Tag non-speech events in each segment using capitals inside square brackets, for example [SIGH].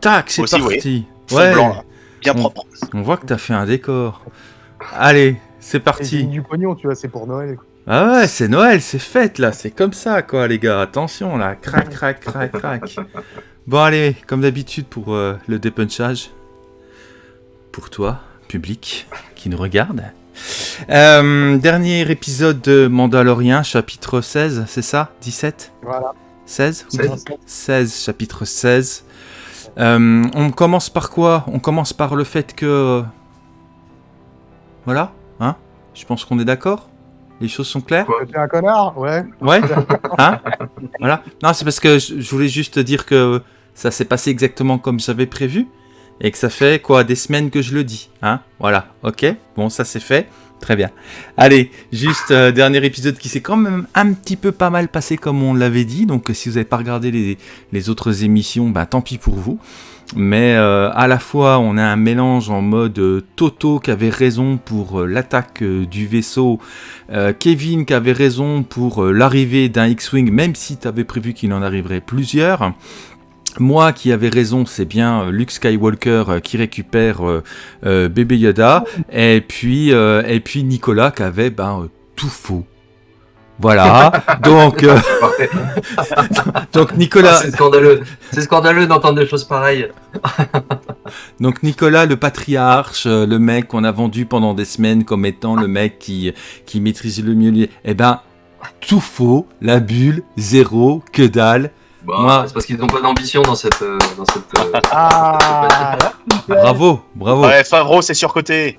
Tac, c'est Aussi, parti. Ouais, blanc, là. Bien On- propre. on voit que t'as fait un décor. Allez, c'est parti. du pognon, tu vois, c'est pour Noël. quoi. Ah ouais, c'est Noël, c'est fête là, c'est comme ça quoi les gars, attention là, crac crac crac crac. [LAUGHS] Bon allez, comme d'habitude pour euh, le dépunchage, pour toi, public, qui nous regarde. Euh, dernier épisode de Mandalorian, chapitre 16, c'est ça? 17 Voilà. 16 ou 16. 16, chapitre 16. Euh, on commence par quoi? On commence par le fait que... Voilà, hein? Je pense qu'on est d'accord? Les choses sont claires? T'es un connard? Ouais. Ouais Hein? Voilà. Non, c'est parce que je voulais juste te dire que ça s'est passé exactement comme j'avais prévu et que ça fait quoi des semaines que je le dis. Hein? Voilà. Ok Bon, ça c'est fait. Très bien. Allez, juste euh, dernier épisode qui s'est quand même un petit peu pas mal passé comme on l'avait dit. Donc si vous n'avez pas regardé les, autres émissions, bah tant pis pour vous. Mais euh, à la fois, on a un mélange en mode euh, Toto qui avait raison pour euh, l'attaque du vaisseau Kevin qui avait raison pour l'arrivée d'un X-Wing, même si tu prévu qu'il en arriverait plusieurs. Moi qui avais raison, c'est bien euh, Luke Skywalker euh, qui récupère euh, euh, bébé Yoda. Et puis, euh, et puis Nicolas qui avait ben, tout faux. Voilà. [LAUGHS] donc, [LAUGHS] donc Ah, Nicolas, c'est scandaleux. C'est scandaleux d'entendre des choses pareilles. [LAUGHS] Donc Nicolas, le patriarche, le mec qu'on a vendu pendant des semaines comme étant le mec qui, qui maîtrise le mieux, eh ben, tout faux, la bulle, zéro, que dalle. Bon, Moi- C'est parce qu'ils n'ont pas d'ambition dans cette. euh, dans cette euh, Ah Bravo, bravo. Ouais, Favreau, c'est surcoté.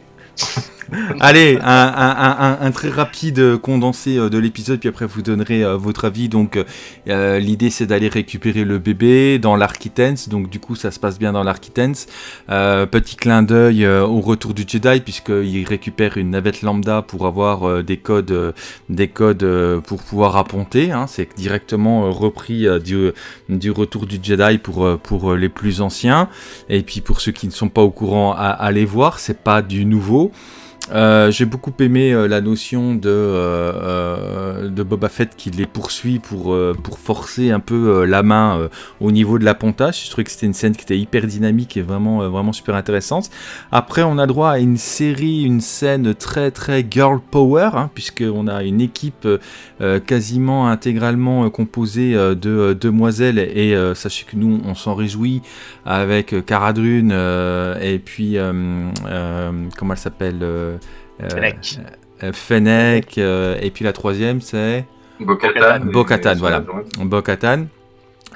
[LAUGHS] Allez, un, très rapide condensé euh, de l'épisode, puis après vous donnerez euh, votre avis. Donc euh, l'idée c'est d'aller récupérer le bébé dans l'Architens, donc du coup ça se passe bien dans l'Architens. Euh, petit clin d'œil au retour du Jedi, puisqu'il récupère une navette lambda pour avoir des codes, des codes pour pouvoir apponter. hein. C'est directement repris du, retour du Jedi pour, les plus anciens. Et puis pour ceux qui ne sont pas au courant, à, voir, c'est pas du nouveau. Euh, J'ai beaucoup aimé euh, la notion de, euh, de Boba Fett qui les poursuit pour, pour forcer un peu la main au niveau de l'appontage. Je trouvais que c'était une scène qui était hyper dynamique et vraiment, vraiment super intéressante. Après, on a droit à une série, une scène très très girl power, hein, puisqu'on a une équipe quasiment intégralement composée de demoiselles. Et sachez que nous, on s'en réjouit avec Cara Dune et puis, comment elle s'appelle Fennec. euh, Fennec, euh, et puis la troisième c'est Bo-Katan. Bo-Katan, et- et- voilà. Bo-Katan.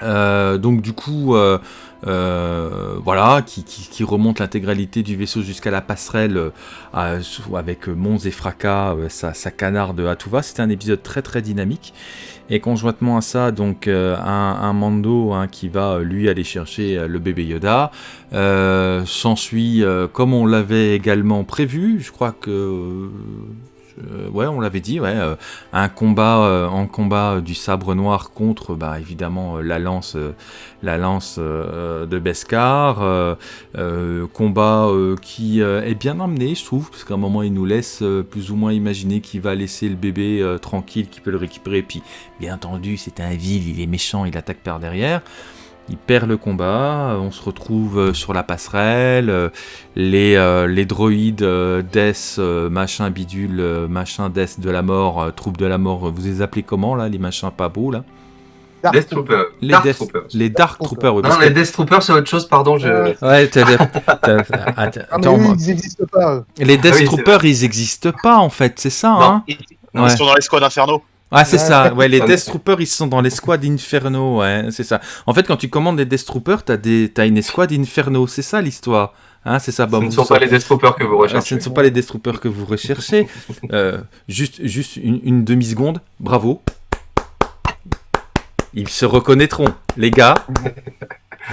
Euh, donc du coup, euh, euh, voilà, qui, qui- qui remonte l'intégralité du vaisseau jusqu'à la passerelle euh, avec euh, Mons et Fracas, euh, sa, sa canarde à tout va. C'était un épisode très très dynamique. Et conjointement à ça, donc euh, un, Mando hein, qui va euh, lui aller chercher euh, le bébé Yoda. S'ensuit, comme on l'avait également prévu, je crois que euh, ouais, on l'avait dit, ouais, euh, un combat euh, en combat du sabre noir contre, bah évidemment la lance, la lance de Beskar, combat qui est bien amené, je trouve, parce qu'à un moment il nous laisse plus ou moins imaginer qu'il va laisser le bébé tranquille, qu'il peut le récupérer, puis bien entendu c'est un vil, il est méchant, il attaque par derrière. Il perd le combat, on se retrouve euh, sur la passerelle, euh, les, euh, les droïdes euh, Death, euh, machin bidule, machin Death de la mort, troupe de la mort, vous les appelez comment là, les machins pas beaux là Dark Death Trooper. Les Dark Death- Troopers. Les Dark Troopers, oui. Non, que- les Death Troopers, c'est autre chose, pardon. Je... Euh, Ouais, t'as- [LAUGHS] Ah, ils n'existent pas. les Death Ah oui, Troopers, ils existent pas en fait, c'est ça, Non. hein Ils, Ouais. ils sont dans l'escouade Inferno. Ah, c'est ça, ouais, les Death Troopers, ils sont dans l'escouade Inferno, ouais, c'est ça. En fait, quand tu commandes des Death Troopers, t'as des... t'as une escouade Inferno, c'est ça l'histoire. Hein, c'est ça, bah, Ce ne vous sont pas les Death Troopers que vous recherchez. ce ne sont pas les Death Troopers que vous recherchez. [LAUGHS] Euh, juste juste une, une demi-seconde, bravo. Ils se reconnaîtront, les gars.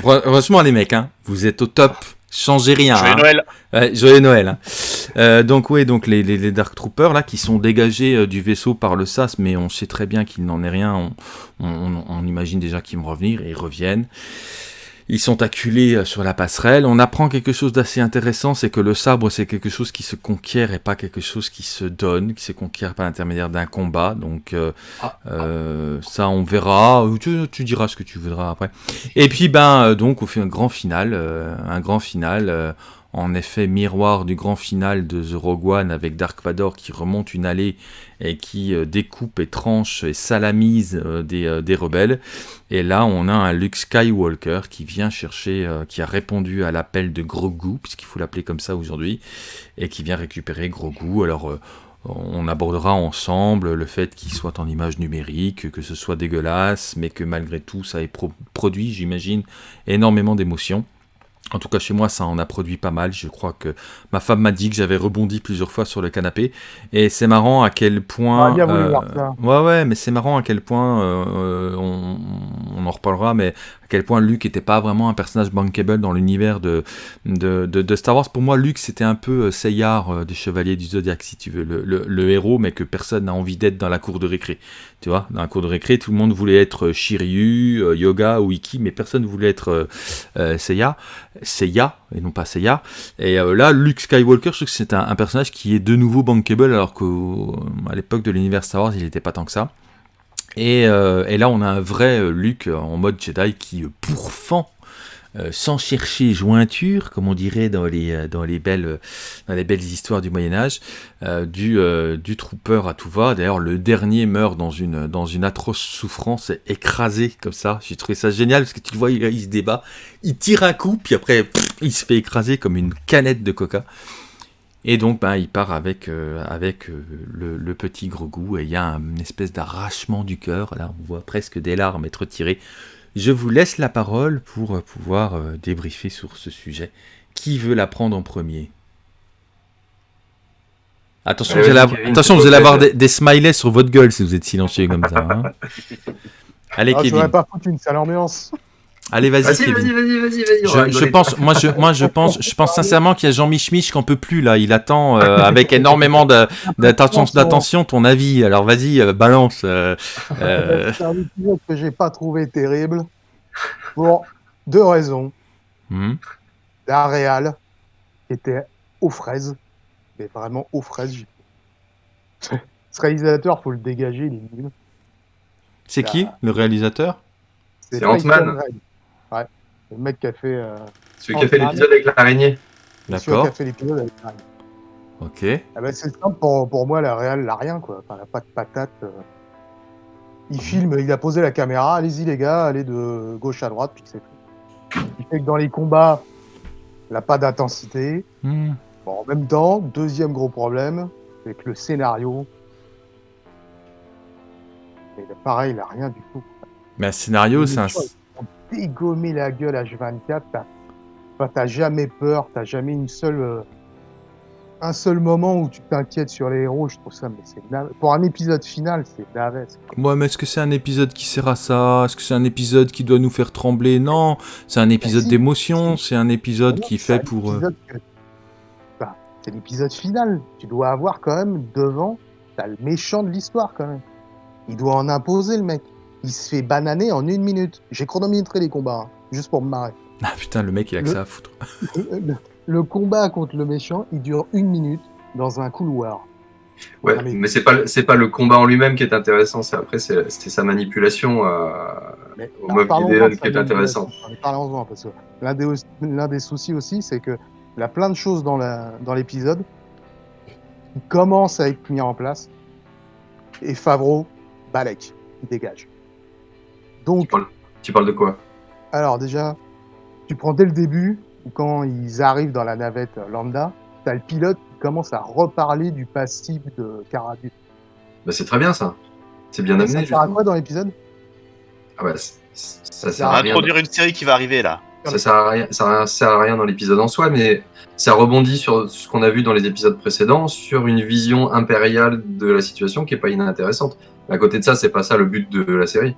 Franchement, les mecs, hein, vous êtes au top. Changez rien. Joyeux hein. Noël. Ouais, joyeux Noël. hein. Euh, donc oui, donc les, les- les Dark Troopers là qui sont dégagés euh, du vaisseau par le SAS, mais on sait très bien qu'il n'en est rien. On, on- on- on imagine déjà qu'ils vont revenir et ils reviennent. Ils sont acculés euh, sur la passerelle. On apprend quelque chose d'assez intéressant, c'est que le sabre, c'est quelque chose qui se conquiert et pas quelque chose qui se donne, qui se conquiert par l'intermédiaire d'un combat. Donc euh, Ah. euh, ça, on verra. Tu, tu diras ce que tu voudras après. Et puis, ben, donc, on fait un grand final, un grand final. En effet, miroir du grand final de The Rogue One avec Dark Vador qui remonte une allée et qui euh, découpe et tranche et salamise euh, des, euh, des rebelles. Et là, on a un Luke Skywalker qui vient chercher, qui a répondu à l'appel de Grogu, puisqu'il faut l'appeler comme ça aujourd'hui, et qui vient récupérer Grogu. Alors, on abordera ensemble le fait qu'il soit en image numérique, que ce soit dégueulasse, mais que malgré tout, ça ait pro- produit, j'imagine, énormément d'émotions. En tout cas, chez moi, ça en a produit pas mal. Je crois que ma femme m'a dit que j'avais rebondi plusieurs fois sur le canapé. Et c'est marrant à quel point. Ah, ça. ouais, ouais, mais c'est marrant à quel point. euh, euh, on, on en reparlera, mais quel point Luke n'était pas vraiment un personnage bankable dans l'univers de, Star Wars. Pour moi, Luke, c'était un peu euh, Seyar euh, des Chevaliers du Zodiac, si tu veux. Le, héros, mais que personne n'a envie d'être dans la cour de récré. Tu vois, dans la cour de récré, tout le monde voulait être euh, Shiryu, Yoga ou Iki, mais personne voulait être Seiya. Seiya, et non pas Seiya. Et là, Luke Skywalker, je trouve que c'est un, un personnage qui est de nouveau bankable, alors qu'à l'époque de l'univers Star Wars, il n'était pas tant que ça. Et, euh, et là, on a un vrai euh, Luke euh, en mode Jedi qui pourfend, sans chercher jointure, comme on dirait dans les, belles, histoires du Moyen-Âge, du, du trooper à tout va. D'ailleurs, le dernier meurt dans une, atroce souffrance, écrasé comme ça. J'ai trouvé ça génial parce que tu le vois, il, se débat, il tire un coup, puis après, il se fait écraser comme une canette de coca. Et donc, ben, il part avec, euh, avec euh, le, le petit Grogu et il y a un- une espèce d'arrachement du cœur. Là, on voit presque des larmes être tirées. Je vous laisse la parole pour euh, pouvoir euh, débriefer sur ce sujet. Qui veut la prendre en premier? Attention, vous allez, avoir- Kevin, attention, vous allez avoir des, des smileys sur votre gueule si vous êtes silencieux comme ça. hein. [LAUGHS] Allez, Ah, je Kevin. voudrais pas foutre une sale ambiance. Allez, vas-y, Vas-y, Kevin. vas-y, vas-y, vas-y, Je, pense, moi je, moi je pense, je pense sincèrement qu'il y a Jean Mich Mich qui en peut plus là. Il attend euh, avec énormément d'attention, d'attention ton avis. Alors vas-y, euh, balance. euh, [LAUGHS] euh, C'est un épisode que j'ai pas trouvé terrible pour deux raisons. hmm. La qui était aux fraises, mais vraiment aux fraises. Ce réalisateur, faut le dégager, il est nul. C'est qui le réalisateur? C'est Ant-Man. Le mec qui a fait, euh, Celui qui a fait l'épisode avec l'araignée. celui qui D'accord. a fait l'épisode avec Ryan. Ok. Ah bah, c'est simple, pour, pour moi, la réal, n'a rien, quoi. Enfin, elle a pas de patate. euh. Il filme, il a posé la caméra, allez-y les gars, allez de gauche à droite, puis c'est tout. Il fait que dans les combats, elle n'a pas d'intensité. Hmm. Bon, en même temps, deuxième gros problème, c'est que le scénario, et pareil, il n'a rien du tout. Mais un scénario, c'est un. Dégommer la gueule H24, t'as enfin, t'as jamais peur, t'as jamais une seule, euh, un seul moment où tu t'inquiètes sur les héros. Je trouve ça, mais c'est pour un épisode final, c'est navet. Ouais, mais est-ce que c'est un épisode qui sert à ça? Est-ce que c'est un épisode qui doit nous faire trembler? Non, c'est un épisode si. d'émotion. C'est un épisode Non, qui fait un pour. euh, épisode que- enfin, c'est l'épisode final. Tu dois avoir quand même devant, t'as le méchant de l'histoire quand même. Il doit en imposer le mec. Il se fait bananer en une minute. J'ai chronométré les combats, hein, juste pour me marrer. Ah putain, le mec il a que Le- ça à foutre. [LAUGHS] le, le combat contre le méchant, il dure une minute dans un couloir. Ouais, Ah, mais- mais c'est pas le- c'est pas le combat en lui-même qui est intéressant, c'est après c'est c'est sa manipulation euh, Mais, au de qui est sa intéressant. manipulation. Parlons-en, parce que l'un des, l'un des soucis aussi, c'est que il y a plein de choses dans la- dans l'épisode qui commencent à être mis en place. Et Favreau, Balek, il dégage. Tu Donc, parles, tu parles de quoi? alors déjà, tu prends dès le début, quand ils arrivent dans la navette lambda, t'as le pilote qui commence à reparler du passif de Cara Dune. bah, C'est très bien ça. C'est bien Ça amené. sert à quoi dans l'épisode? Ah bah, ça Ça sert On à va rien. introduire une série qui va arriver là. Ça sert à rien, ça sert à rien dans l'épisode en soi, mais ça rebondit sur ce qu'on a vu dans les épisodes précédents, sur une vision impériale de la situation qui est pas inintéressante. À côté de ça, c'est pas ça le but de la série.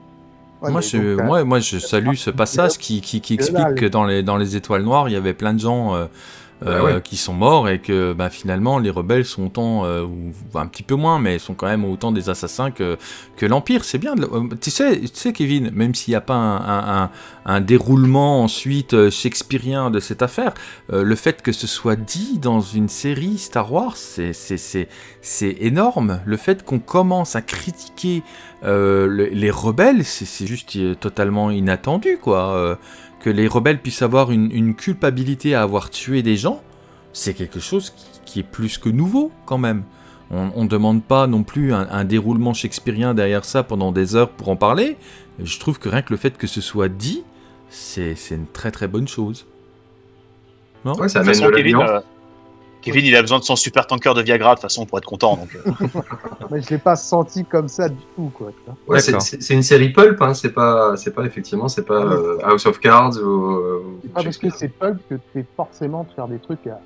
Ouais, moi, je, donc, moi, moi, je salue ce passage qui, qui, qui Que explique que dans les, dans les étoiles noires, il y avait plein de gens euh, euh, qui sont morts et que bah, finalement les rebelles sont autant, euh, ou un petit peu moins, mais sont quand même autant des assassins que, l'Empire. C'est bien. euh, tu, sais, Kevin, même s'il n'y a pas un, déroulement ensuite shakespearien de cette affaire, le fait que ce soit dit dans une série Star Wars, c'est- énorme. Le fait qu'on commence à critiquer le- les rebelles, c'est juste totalement inattendu, quoi. Que les rebelles puissent avoir une, une culpabilité à avoir tué des gens, c'est quelque chose qui, qui est plus que nouveau, quand même. On ne demande pas non plus un, un déroulement shakespearien derrière ça pendant des heures pour en parler. Je trouve que rien que le fait que ce soit dit, c'est une très très bonne chose. Non? Ouais, ça amène de la Kevin, il a besoin de son super tanker de Viagra de toute façon pour être content. Donc, euh, [LAUGHS] Mais je l'ai pas senti comme ça du tout, quoi. Ouais, c'est- une série pulp, hein, c'est pas, c'est pas effectivement, c'est pas euh, House of Cards ou. C'est pas parce que c'est pulp que tu es forcément de faire des trucs à...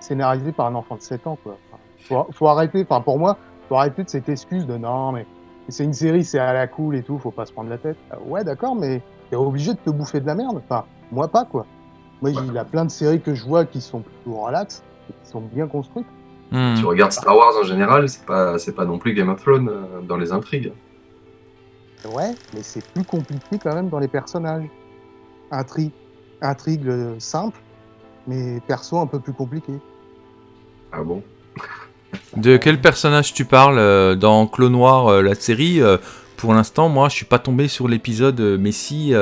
scénarisés par un enfant de 7 ans, quoi. Enfin, faut, faut arrêter, enfin, pour moi, faut arrêter de cette excuse de non, mais c'est une série, c'est à la cool et tout, faut pas se prendre la tête. Euh, Ouais, d'accord, mais t'es obligé de te bouffer de la merde. Enfin, moi pas, quoi. Moi, il y a plein de séries que je vois qui sont plutôt relax, qui sont bien construites. Hmm. Tu regardes Star Wars en général, c'est pas, c'est pas non plus Game of Thrones euh, dans les intrigues. Ouais, mais c'est plus compliqué quand même dans les personnages. Intrigue, intrigue euh, simple, mais perso un peu plus compliqué. Ah bon? De quel personnage tu parles euh, dans Clone Noir, euh, la série? Euh, Pour l'instant, moi, je suis pas tombé sur l'épisode euh, Messi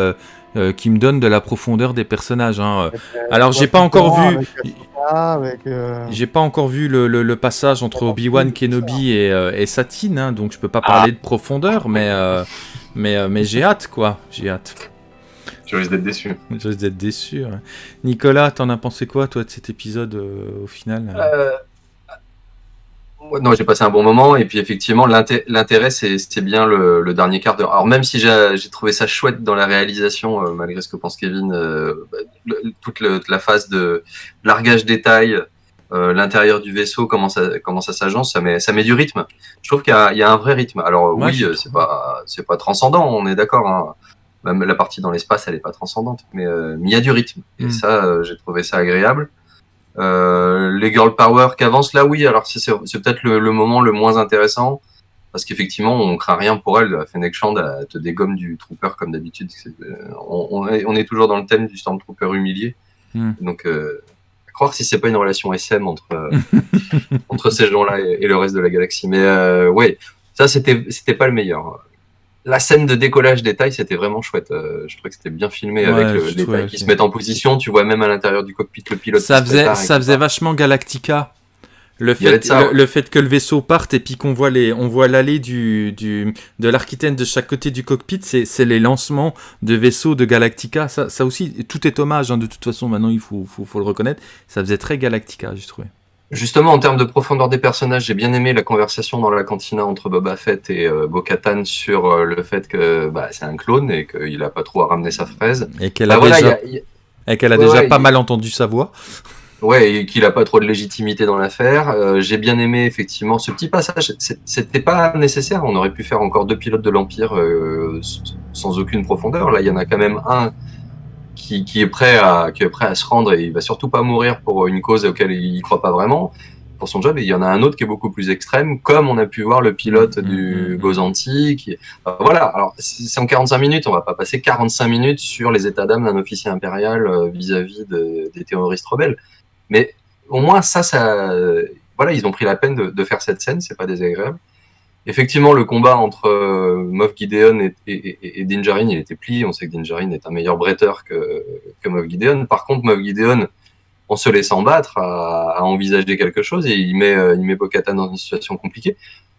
euh, euh, qui me donne de la profondeur des personnages. hein. Alors, j'ai pas encore vu. Euh, J'ai pas encore vu le, le- le passage entre Obi-Wan Kenobi et, euh, et Satine, hein, donc je peux pas parler de profondeur, mais, euh, mais, euh, mais j'ai hâte, quoi. J'ai hâte. Tu risques d'être déçu. Je risque d'être déçu. hein. Nicolas, t'en as pensé quoi, toi, de cet épisode euh, au final? Euh, Non, j'ai passé un bon moment et puis effectivement l'inté- l'intérêt c'est c'est bien le, le dernier quart d'heure. Alors même si j'ai trouvé ça chouette dans la réalisation, euh, malgré ce que pense Kevin, euh, le- toute, le- toute la phase de largage détail, euh, l'intérieur du vaisseau, comment ça comment ça s'agence, ça met ça met du rythme. Je trouve qu'il y, a- il y a un vrai rythme. Alors oui, c'est pas c'est pas transcendant, on est d'accord. hein. Même la partie dans l'espace, elle est pas transcendante, mais mais il y a du rythme. Et Mm. ça, j'ai trouvé ça agréable. Euh, les girl power qui avancent là, oui. Alors c'est peut-être le, le moment le moins intéressant parce qu'effectivement on craint rien pour elle. Fennec Shand te dégomme du trooper comme d'habitude. Euh, On, on est, on est toujours dans le thème du stormtrooper humilié. Hmm. Donc euh, à croire si c'est pas une relation SM entre euh, [LAUGHS] entre ces gens-là et, et le reste de la galaxie. Mais euh, ouais, ça c'était c'était pas le meilleur. La scène de décollage détail, c'était vraiment chouette. Euh, je trouvais que c'était bien filmé Ouais, avec le détail trouvais qui se met en position. Tu vois même à l'intérieur du cockpit le pilote. Ça faisait, prépare, ça faisait vachement Galactica. Le fait, de ça, le, ouais. le fait que le vaisseau parte et puis qu'on voit les, on voit l'allée du, du, de l'architecte de chaque côté du cockpit, c'est, c'est les lancements de vaisseaux de Galactica. Ça, ça aussi, tout est hommage, hein, de toute façon, maintenant il faut, faut, faut le reconnaître. Ça faisait très Galactica, j'ai trouvé. Justement, en termes de profondeur des personnages, j'ai bien aimé la conversation dans la cantina entre Boba Fett et euh, Bo-Katan sur euh, le fait que bah, c'est un clone et qu'il a pas trop à ramener sa fraise. Et qu'elle Bah a voilà, déjà, il y a- il y a- et qu'elle a Ouais, déjà ouais, pas mal entendu sa voix. Ouais, et qu'il a pas trop de légitimité dans l'affaire. Euh, j'ai bien aimé effectivement ce petit passage. C'était pas nécessaire. On aurait pu faire encore deux pilotes de l'Empire euh, sans aucune profondeur. Là, il y en a quand même un qui, qui est prêt à qui est prêt à se rendre et il va surtout pas mourir pour une cause auquel il croit pas vraiment pour son job. Et il y en a un autre qui est beaucoup plus extrême, comme on a pu voir le pilote Mhm, du mhm. Gozanti. Qui... euh, voilà. Alors c'est en 45 minutes. On va pas passer 45 minutes sur les états d'âme d'un officier impérial euh, vis-à-vis de- des terroristes rebelles. Mais au moins ça, ça, voilà, ils ont pris la peine de, de faire cette scène, c'est pas désagréable. Effectivement, le combat entre euh, Moff Gideon et, et, et, et Din Djarin, il était plié. On sait que Din Djarin est un meilleur bretteur que, que Moff Gideon. Par contre, Moff Gideon, en se laissant battre, a, envisagé quelque chose et il met, euh, met dans une situation compliquée.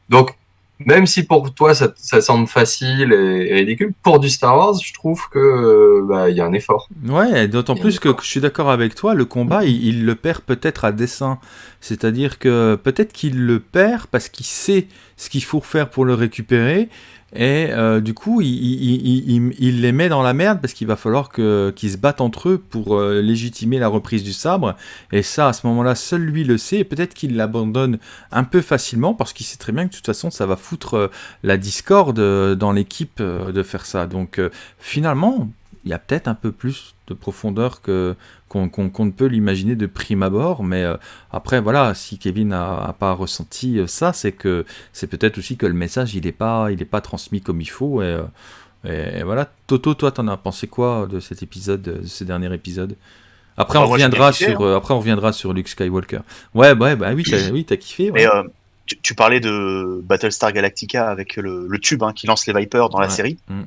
Donc, même si pour toi ça, ça semble facile et, et ridicule, pour du Star Wars, je trouve que euh, bah, il y a un effort. Ouais, d'autant plus que je suis d'accord avec toi, le combat, il, il le perd peut-être à dessein. C'est-à-dire que peut-être qu'il le perd parce qu'il sait ce qu'il faut faire pour le récupérer. Et euh, du coup, il, les met dans la merde parce qu'il va falloir qu'ils se battent entre eux pour euh, légitimer la reprise du sabre. Et ça, à ce moment-là, seul lui le sait. Et peut-être qu'il l'abandonne un peu facilement parce qu'il sait très bien que de toute façon, ça va foutre euh, la discorde dans l'équipe de faire ça. Donc finalement, il y a peut-être un peu plus de profondeur que qu'on ne peut l'imaginer de prime abord. Mais euh, après, voilà, si Kevin a, pas ressenti euh, ça, c'est que c'est peut-être aussi que le message il est pas il est pas transmis comme il faut. Et, et, voilà. Toto, toi, t'en as pensé quoi de cet épisode, de ce dernier épisode après, on reviendra sur, hein. après, on reviendra sur Luke Skywalker. Ouais, ouais, bah oui, t'as oui, kiffé. Mais tu, parlais de Battlestar Galactica avec le, tube hein, qui lance les Vipers dans la série. Mm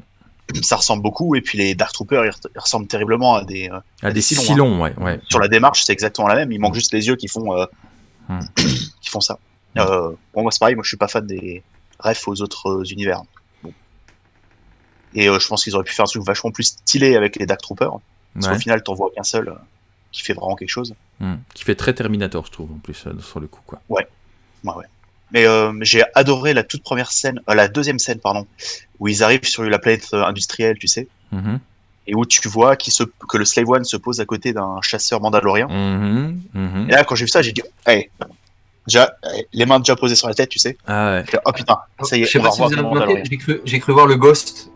ça ressemble beaucoup. Et puis les Dark Troopers, ils, ressemblent terriblement à des, euh, à, des, silons. ouais, ouais, Sur la démarche, c'est exactement la même. Il manque juste les yeux qui font, euh, hmm. [CLEARS THROAT] qui font ça. Euh, bon, moi, c'est pareil. Moi, je suis pas fan des refs aux autres univers. Et je pense qu'ils auraient pu faire un truc vachement plus stylé avec les Dark Troopers. Parce qu'au final, t'en vois qu'un seul qui fait vraiment quelque chose. Hmm. Qui fait très Terminator, je trouve, en plus, sur le coup. Quoi. Ouais. Ouais, ouais. Mais euh, j'ai adoré la toute première scène, euh, la deuxième scène, pardon, où ils arrivent sur la planète euh, industrielle, tu sais, mm-hmm. et où tu vois se, que le Slave One se pose à côté d'un chasseur mandalorien. Mm-hmm. Mm-hmm. Et là, quand j'ai vu ça, j'ai dit, hey, déjà, les mains déjà posées sur la tête, tu sais. Ah ouais. oh putain, ça y est, on va revoir J'ai cru, cru, voir le Ghost.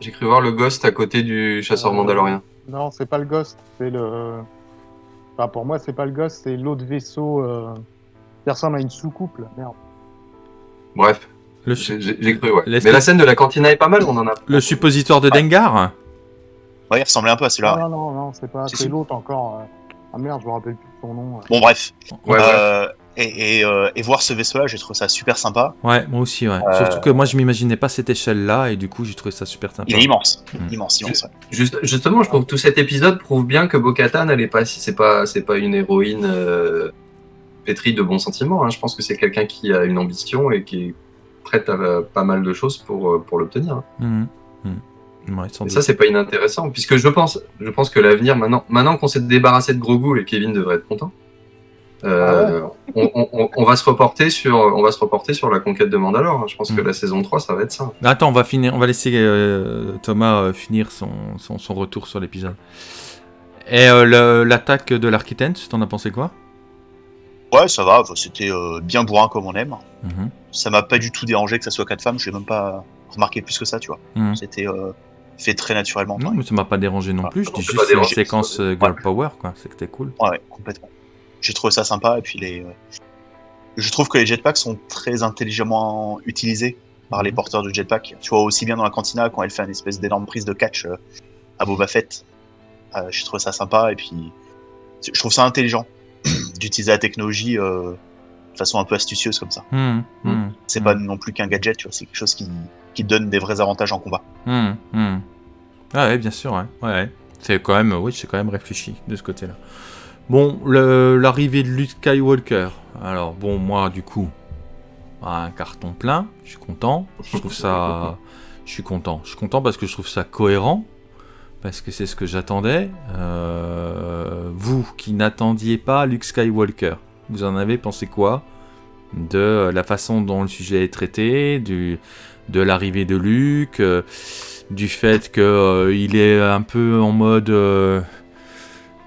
J'ai cru voir le Ghost à côté du chasseur mandalorien. Non, c'est pas le Ghost, c'est le. Enfin, pour moi, c'est pas le Ghost, c'est l'autre vaisseau euh... qui ressemble à une soucoupe, là. Merde. Bref. J'ai cru, ouais. Mais la scène de la cantina est pas mal, on en a. Le suppositoire de Dengar Ouais, il ressemblait un peu à celui-là. Non, non, non, c'est pas. C'est l'autre encore. Euh. Ah merde, je me rappelle plus son nom. Bon, bref. Ouais, euh, Et, euh, et, voir ce vaisseau-là, j'ai trouvé ça super sympa. Ouais, moi aussi, ouais. Surtout que moi, je m'imaginais pas cette échelle-là, et du coup, j'ai trouvé ça super sympa. Il est immense. Hmm. Immense, immense. Juste, justement, je trouve que tout cet épisode prouve bien que Bo-Katan, elle est pas, c'est pas, c'est pas une héroïne pétri de bons sentiments. Hein. Je pense que c'est quelqu'un qui a une ambition et qui est prête à pas mal de choses pour, euh, pour l'obtenir. Hein. Mmh. Mmh. et ça, c'est pas inintéressant, puisque je pense, je pense que l'avenir, maintenant, maintenant qu'on s'est débarrassé de Grogu et Kevin devrait être content, euh, ah on, va se reporter sur, on va se reporter sur la conquête de Mandalore. Hein. Je pense que mmh. la saison 3, ça va être ça. Attends, on va finir, on va laisser euh, Thomas finir son, son, son, retour sur l'épisode. Et l'attaque de l'Architect, t'en as pensé quoi? Ouais, ça va, c'était euh, bien bourrin comme on aime. Mhm. Ça m'a pas du tout dérangé que ça soit quatre femmes, j'ai même pas remarqué plus que ça, tu vois. Mhm. C'était euh, fait très naturellement. Non, mais ça m'a pas dérangé non plus, je dis juste une séquence euh, Girl Power, quoi, c'était cool. Ouais, complètement. J'ai trouvé ça sympa, et puis les. Je trouve que les jetpacks sont très intelligemment utilisés par les mhm. porteurs de jetpack. Tu vois, aussi bien dans la cantina, quand elle fait une espèce d'énorme prise de catch à Boba Fett. J'ai trouvé ça sympa, et puis. Je trouve ça intelligent d'utiliser la technologie euh, de façon un peu astucieuse comme ça. Hmm, hmm, c'est pas hmm. non plus qu'un gadget, tu vois, c'est quelque chose qui, qui, donne des vrais avantages en combat. Ah ouais, bien sûr, ouais. ouais. C'est quand même, oui, c'est quand même réfléchi de ce côté-là. Bon, l'arrivée de Luke Skywalker. Alors bon, moi du coup, un carton plein. Je suis content. Je trouve ça, [LAUGHS] je suis content. Je suis content parce que je trouve ça cohérent parce que c'est ce que j'attendais. Euh, vous qui n'attendiez pas Luke Skywalker, vous en avez pensé quoi de la façon dont le sujet est traité, du, de l'arrivée de Luke, euh, du fait qu'il euh, est un peu en mode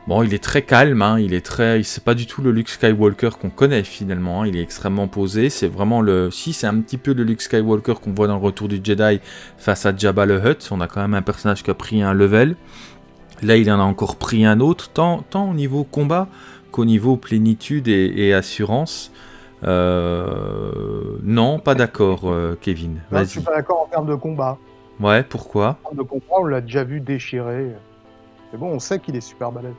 Bon, il est très calme, hein, il est très, c'est pas du tout le Luke Skywalker qu'on connaît finalement. Hein, il est extrêmement posé. C'est vraiment le, si c'est un petit peu le Luke Skywalker qu'on voit dans le Retour du Jedi face à Jabba le Hutt. On a quand même un personnage qui a pris un level. Là, il en a encore pris un autre, tant, tant au niveau combat qu'au niveau plénitude et, assurance. Euh, non, pas d'accord, euh, Kevin. Je suis pas d'accord en termes de combat. Ouais, pourquoi? En termes de combat, on l'a déjà vu déchirer. Mais bon, on sait qu'il est super balèze.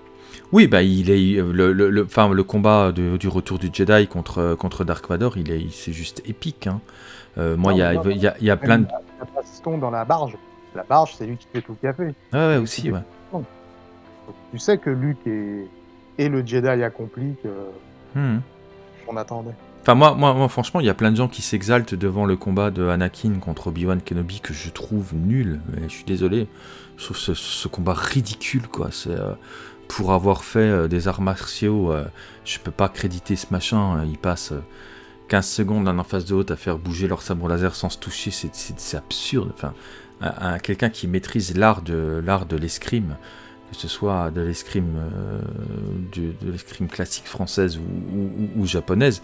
Oui, bah il est le, le, le, enfin, le combat du retour du Jedi contre, contre Dark Vador, il est, c'est juste épique. Hein. Euh, moi, il y a, y, a, y a plein de. Il dans la barge. La barge, c'est lui qui fait tout le café. Ah ouais, aussi, ouais. tu sais que Luke est, est le Jedi accompli que hmm. qu'on attendait. Enfin, moi, moi, moi, franchement, il y a plein de gens qui s'exaltent devant le combat de Anakin contre Obi-Wan Kenobi que je trouve nul. Mais je suis désolé. Je trouve ce, ce combat ridicule, quoi. C'est. Euh, pour avoir fait euh, des arts martiaux, euh, je peux pas créditer ce machin. Euh, ils passent 15 secondes l'un en face de l'autre à faire bouger leur sabre laser sans se toucher, c'est absurde. Enfin, quelqu'un qui maîtrise l'art de l'art de l'escrime, que ce soit de l'escrime de, l'escrime classique française ou, japonaise,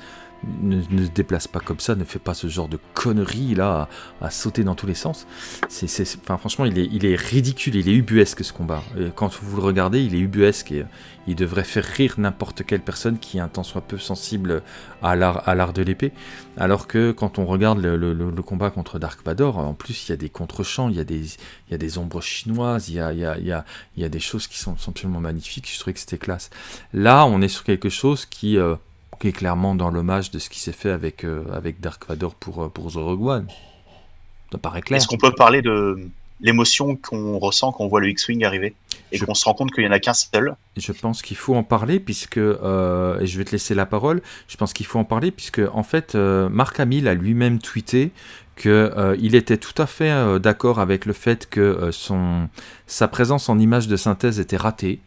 ne, ne se déplace pas comme ça, ne fait pas ce genre de conneries là, à, à sauter dans tous les sens. C'est, enfin, franchement, il est, il est ridicule, il est ubuesque ce combat. Et quand vous le regardez, il est ubuesque et euh, il devrait faire rire n'importe quelle personne qui un tant soit peu sensible à l'art, de l'épée. Alors que quand on regarde le, le- le- le combat contre Dark Vador, en plus il y a des contre-champs, il y a des, il y a des ombres chinoises, il y a, il y a, il y a, il y a des choses qui sont, sont absolument magnifiques. Je trouvais que c'était classe. Là, on est sur quelque chose qui, euh, qui est clairement dans l'hommage de ce qui s'est fait avec, euh, avec Dark Vador pour, euh, pour The Rogue One. Ça paraît clair. Est-ce qu'on peut parler de l'émotion qu'on ressent quand on voit le X-Wing arriver et Je- qu'on se rend compte qu'il y en a qu'un seul? Je pense qu'il faut en parler puisque, euh, et je vais te laisser la parole, je pense qu'il faut en parler puisque en fait euh, Marc Hamill a lui-même tweeté que euh, était tout à fait d'accord avec le fait que son, sa présence en image de synthèse était ratée,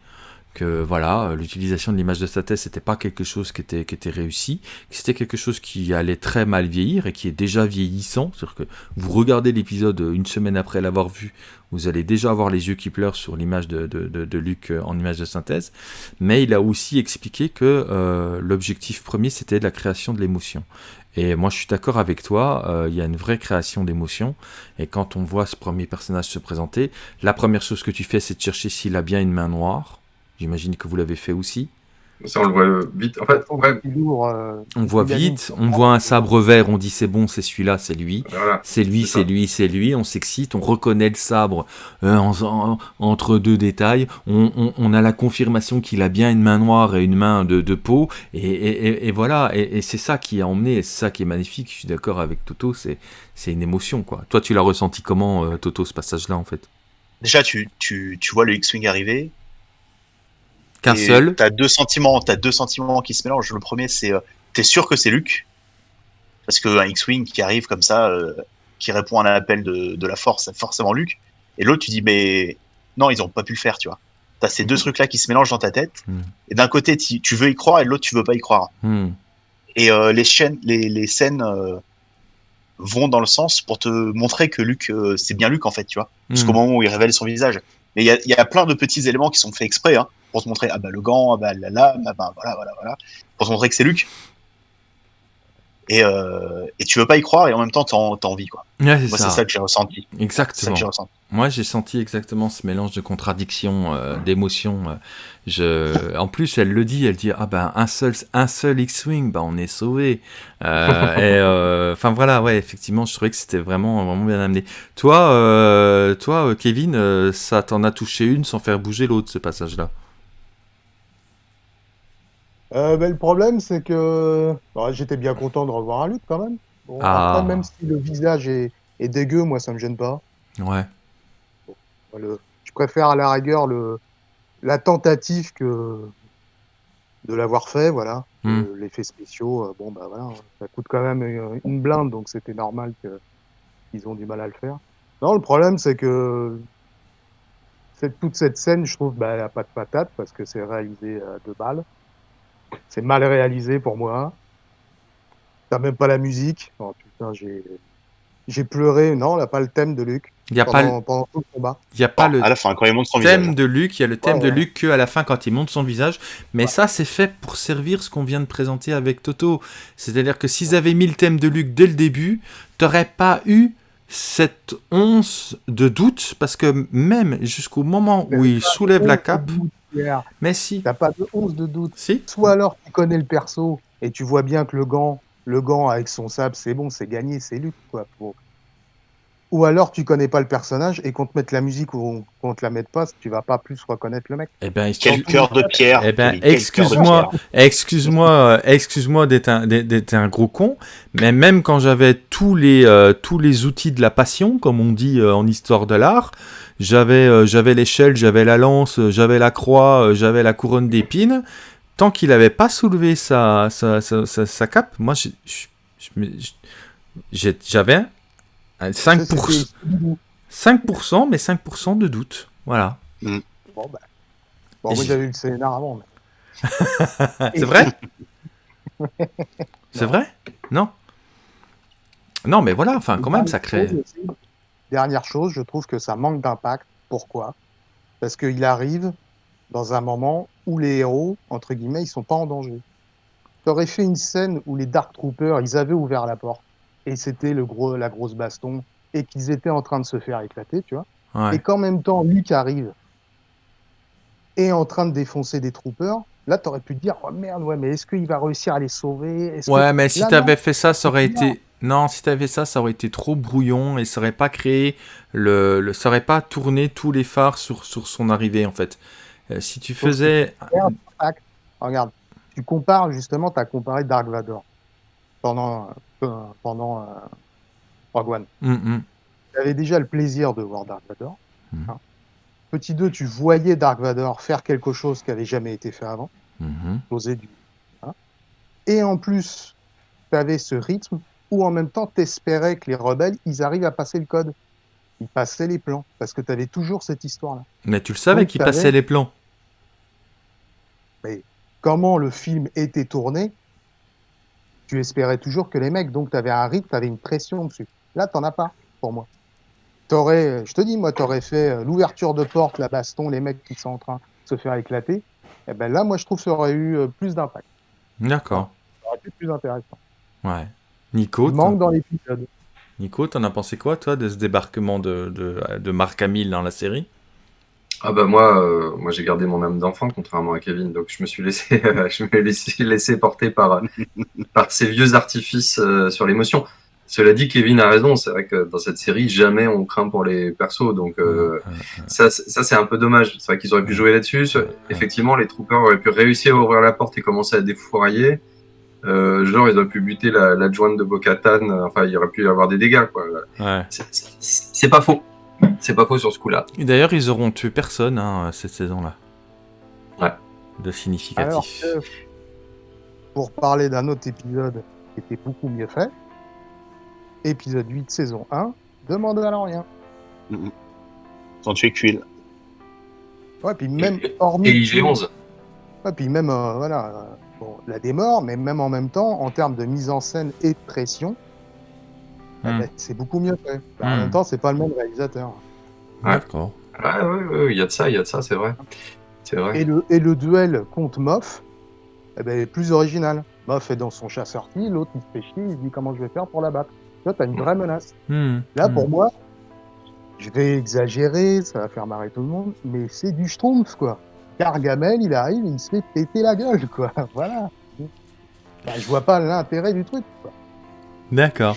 que voilà, euh, l'utilisation de l'image de synthèse n'était pas quelque chose qui était, qui était réussi, que c'était quelque chose qui allait très mal vieillir et qui est déjà vieillissant, c'est-à-dire que vous regardez l'épisode euh, une semaine après l'avoir vu, vous allez déjà avoir les yeux qui pleurent sur l'image de, de, de, de Luc euh, en image de synthèse, mais il a aussi expliqué que euh, l'objectif premier c'était la création de l'émotion. Et moi je suis d'accord avec toi, euh, il y a une vraie création d'émotion, et quand on voit ce premier personnage se présenter, la première chose que tu fais c'est de chercher s'il a bien une main noire, j'imagine que vous l'avez fait aussi. Ça, on le voit euh, vite. En fait, Il ouvre, euh, On voit vite, on voit un sabre vert, on dit c'est bon, c'est celui-là, c'est lui. voilà. C'est lui, C'est lui, c'est lui, on s'excite, on reconnaît le sabre euh, en- en- entre deux détails, on, on- on a la confirmation qu'il a bien une main noire et une main de, de peau, et, et- et- et voilà, et, et c'est ça qui a emmené, et c'est ça qui est magnifique, je suis d'accord avec Toto, c'est c'est une émotion, quoi. Toi, tu l'as ressenti comment, euh, Toto, ce passage-là, en fait? Déjà, tu, tu, tu vois le X-Wing arriver. Qu'un et seul T'as deux sentiments, t'as deux sentiments qui se mélangent. Le premier, c'est euh, t'es sûr que c'est Luke, parce qu'un X-Wing qui arrive comme ça, euh, qui répond à un appel de, de la Force, c'est forcément Luke. Et l'autre, tu dis mais non, ils ont pas pu le faire, tu vois. T'as ces deux trucs-là qui se mélangent dans ta tête. Mm. Et d'un côté, tu veux y croire, et de l'autre, tu veux pas y croire. Hmm. Et euh, les, chaînes, les, les scènes euh, vont dans le sens pour te montrer que Luke, c'est bien Luke en fait, tu vois. Jusqu'au moment où il révèle son visage. Mais il y a, il y a plein de petits éléments qui sont faits exprès hein, pour te montrer ah bah le gant, ah bah la lame, ah bah voilà, voilà, voilà, pour te montrer que c'est Luke. Et, euh, et tu veux pas y croire et en même temps t'as en- envie quoi. Ouais, c'est ça, c'est ça que j'ai ressenti. Exactement. que j'ai ressenti. Moi, j'ai senti exactement ce mélange de contradictions, euh, d'émotions. euh. Je... En plus, elle le dit, elle dit ah ben un seul, un seul X-wing, bah on est sauvé. Euh, enfin voilà, ouais, effectivement, je trouvais que c'était vraiment, vraiment bien amené. Toi, toi, Kevin, ça t'en a touché une sans faire bouger l'autre, ce passage-là? Euh, ben, le problème, c'est que bon, j'étais bien content de revoir un Luke quand même. Bon, Ah. Après, même si le visage est, est dégueu, moi, ça me gêne pas. Ouais. Le- je préfère à la rigueur le, la tentative que de l'avoir fait, voilà. Hmm. Euh, L'effet spéciaux, euh, bon, bah voilà, ça coûte quand même une, une blinde, donc c'était normal qu'ils ont du mal à le faire. Non, le problème, c'est que cette, toute cette scène, je trouve, bah, elle a pas de patate parce que c'est réalisé à deux balles. C'est mal réalisé pour moi. T'as même pas la musique. Oh putain, j'ai j'ai pleuré. Non, là, pas le thème de Luc Il n'y a, pas le- pendant, pendant tout le combat. y a pas le à la fin quand il montre son thème visage. de Luc, il y a le thème Ouais, de. Luc que à la fin quand il monte son visage, mais ça c'est fait pour servir ce qu'on vient de présenter avec Toto. C'est-à-dire que s'ils avaient mis le thème de Luc dès le début, t'aurais pas eu cette once de doute parce que même jusqu'au moment où il soulève la cape, Pierre. mais si, T'as pas de once de doute. si, Soit alors tu connais le perso et tu vois bien que le gant, le gant avec son sable, c'est bon, c'est gagné, c'est Luc, quoi. Ou alors tu connais pas le personnage et qu'on te mette la musique ou qu'on te la mette pas, tu vas pas plus reconnaître le mec. eh ben, Quel cœur de pierre. Eh ben, quel cœur de excuse-moi, pierre. excuse-moi, euh, excuse-moi d'être un, d'être- un gros con, mais même quand j'avais tous les, euh, tous les outils de la passion, comme on dit euh, en histoire de l'art, j'avais, euh, j'avais l'échelle, j'avais la lance, j'avais la croix, euh, j'avais la couronne d'épines. Tant qu'il n'avait pas soulevé sa, sa, sa, sa- sa cape, moi, je- j'avais 5%, Ça, c'était- 5%, mais 5% de doute. Voilà. Bon, bah. Bon, moi j'avais eu le scénar avant. mais- [LAUGHS] C'est vrai? C'est vrai? Non Non, mais voilà, enfin, quand même, ça crée. Dernière chose aussi, Dernière chose, je trouve que ça manque d'impact. Pourquoi? Parce qu'il arrive dans un moment où les héros, entre guillemets, ils sont pas en danger. t'aurais fait une scène où les Dark Troopers, ils avaient ouvert la porte et c'était le gros, la grosse baston et qu'ils étaient en train de se faire éclater, tu vois. Ouais. Et qu'en même temps, Luke arrive et est en train de défoncer des troopers. Là, t'aurais pu te dire, oh merde, ouais, mais est-ce qu'il va réussir à les sauver? Que- Ouais, mais si t'avais fait ça, ça aurait été. Non, si t'avais ça, ça aurait été trop brouillon et ça aurait pas créé le, le... ça aurait pas tourné tous les phares sur, sur son arrivée en fait. Euh, si tu faisais, Regarde, tu compares justement, tu as comparé Dark Vador pendant, euh, pendant euh, Rogue One. Hum, hum. Tu avais déjà le plaisir de voir Dark Vador. Mhm. hein. Petit 2, tu voyais Dark Vador faire quelque chose qui n'avait jamais été fait avant, Mhm. poser du. hein. Et en plus, tu avais ce rythme où en même temps, tu espérais que les rebelles, ils arrivent à passer le code. Ils passaient les plans, parce que tu avais toujours cette histoire-là. Mais tu le savais Donc, qu'il t'avais- passait les plans. comment le film était tourné, tu espérais toujours que les mecs, donc tu avais un rythme, tu avais une pression dessus. Là, t'en as pas, pour moi. T'aurais, je te dis, moi, t'aurais fait euh, l'ouverture de porte, la baston, les mecs qui sont en train de se faire éclater. Et ben là, moi, je trouve que ça aurait eu euh, plus d'impact. D'accord. Ça aurait été plus intéressant. Ouais. Nico, Il manque dans l'épisode. Nico, t'en as pensé quoi toi de ce débarquement de, de, de Marc Hamill dans la série? Ah bah moi, euh, moi j'ai gardé mon âme d'enfant contrairement à Kevin, donc je me suis laissé, [LAUGHS] je me laissé, laissé porter par [LAUGHS] par ces vieux artifices euh, sur l'émotion. Cela dit, Kevin a raison. C'est vrai que dans cette série, jamais on craint pour les persos, donc euh, ça, c'est- ça c'est un peu dommage. C'est vrai qu'ils auraient pu jouer là-dessus. Effectivement, les troopers auraient pu réussir à ouvrir la porte et commencer à défourailler. Euh, genre, ils auraient pu buter la- l'adjointe de Bo-Katan. euh, Enfin, il y aurait pu y avoir des dégâts. quoi. Ouais. C'est pas faux. C'est pas faux sur ce coup-là. Et d'ailleurs, ils auront tué personne hein, cette saison-là. Ouais. De significatif. Alors que, pour parler d'un autre épisode qui était beaucoup mieux fait, épisode 8, saison 1, de Mandalorian. Ils ont tué Quill. Ouais, puis même Et- hormis. Et IG-11. Ouais, puis même, euh, voilà, euh, bon, la démort, mais même en même temps, en termes de mise en scène et de pression, Hmm. bah, c'est beaucoup mieux fait. Bah, En Hmm. même temps, c'est pas le même réalisateur. D'accord. Ouais, ouais, ouais, il y a de ça, il y a de ça, c'est vrai. C'est vrai. Et le, et le duel contre Moff eh ben, est plus original. Moff est dans son chat sorti, l'autre il se fait chier, il se dit comment je vais faire pour la battre? Là, t'as une vraie menace. Hmm. Là, pour moi, je vais exagérer, ça va faire marrer tout le monde, mais c'est du schtroumpf, quoi. Gargamel, il arrive, il se fait péter la gueule, quoi. [LAUGHS] Voilà. Bah, je vois pas l'intérêt du truc, quoi. D'accord.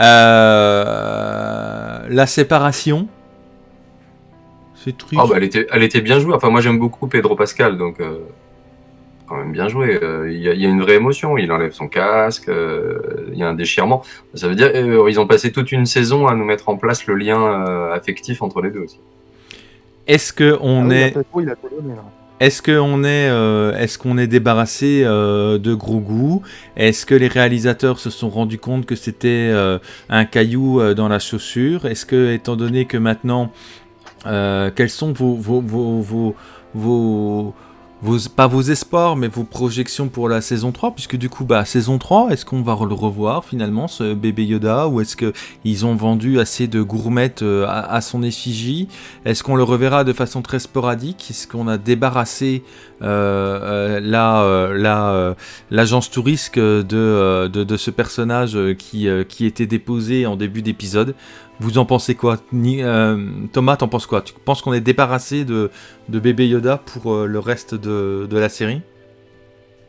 Euh, La séparation. C'est truc. Oh, bah, elle, était, elle était bien jouée. Enfin, moi, j'aime beaucoup Pedro Pascal, donc euh, quand même bien joué. Euh, Il y, a- il y a une vraie émotion. Il enlève son casque, euh, il y a un déchirement. Ça veut dire euh, ils ont passé toute une saison à nous mettre en place le lien euh, affectif entre les deux aussi. Est-ce que on Ah est, est-ce que on est, euh, est-ce qu'on est débarrassé euh, de gros goût Est-ce que les réalisateurs se sont rendus compte que c'était euh, un caillou euh, dans la chaussure? Est-ce que, étant donné que maintenant, euh, quels sont vos, vos, vos, vos, vos- pas vos espoirs, mais vos projections pour la saison 3 Puisque du coup, bah, saison 3, est-ce qu'on va le revoir finalement, ce bébé Yoda Ou est-ce qu'ils ont vendu assez de gourmettes euh, à, son effigie? Est-ce qu'on le reverra de façon très sporadique? Est-ce qu'on a débarrassé euh, euh, la, l'agence touriste de, de, de ce personnage qui, qui était déposé en début d'épisode? Vous en pensez quoi Ni- euh, Thomas, t'en penses quoi Tu penses qu'on est débarrassé de, de bébé Yoda pour euh, le reste de, de la série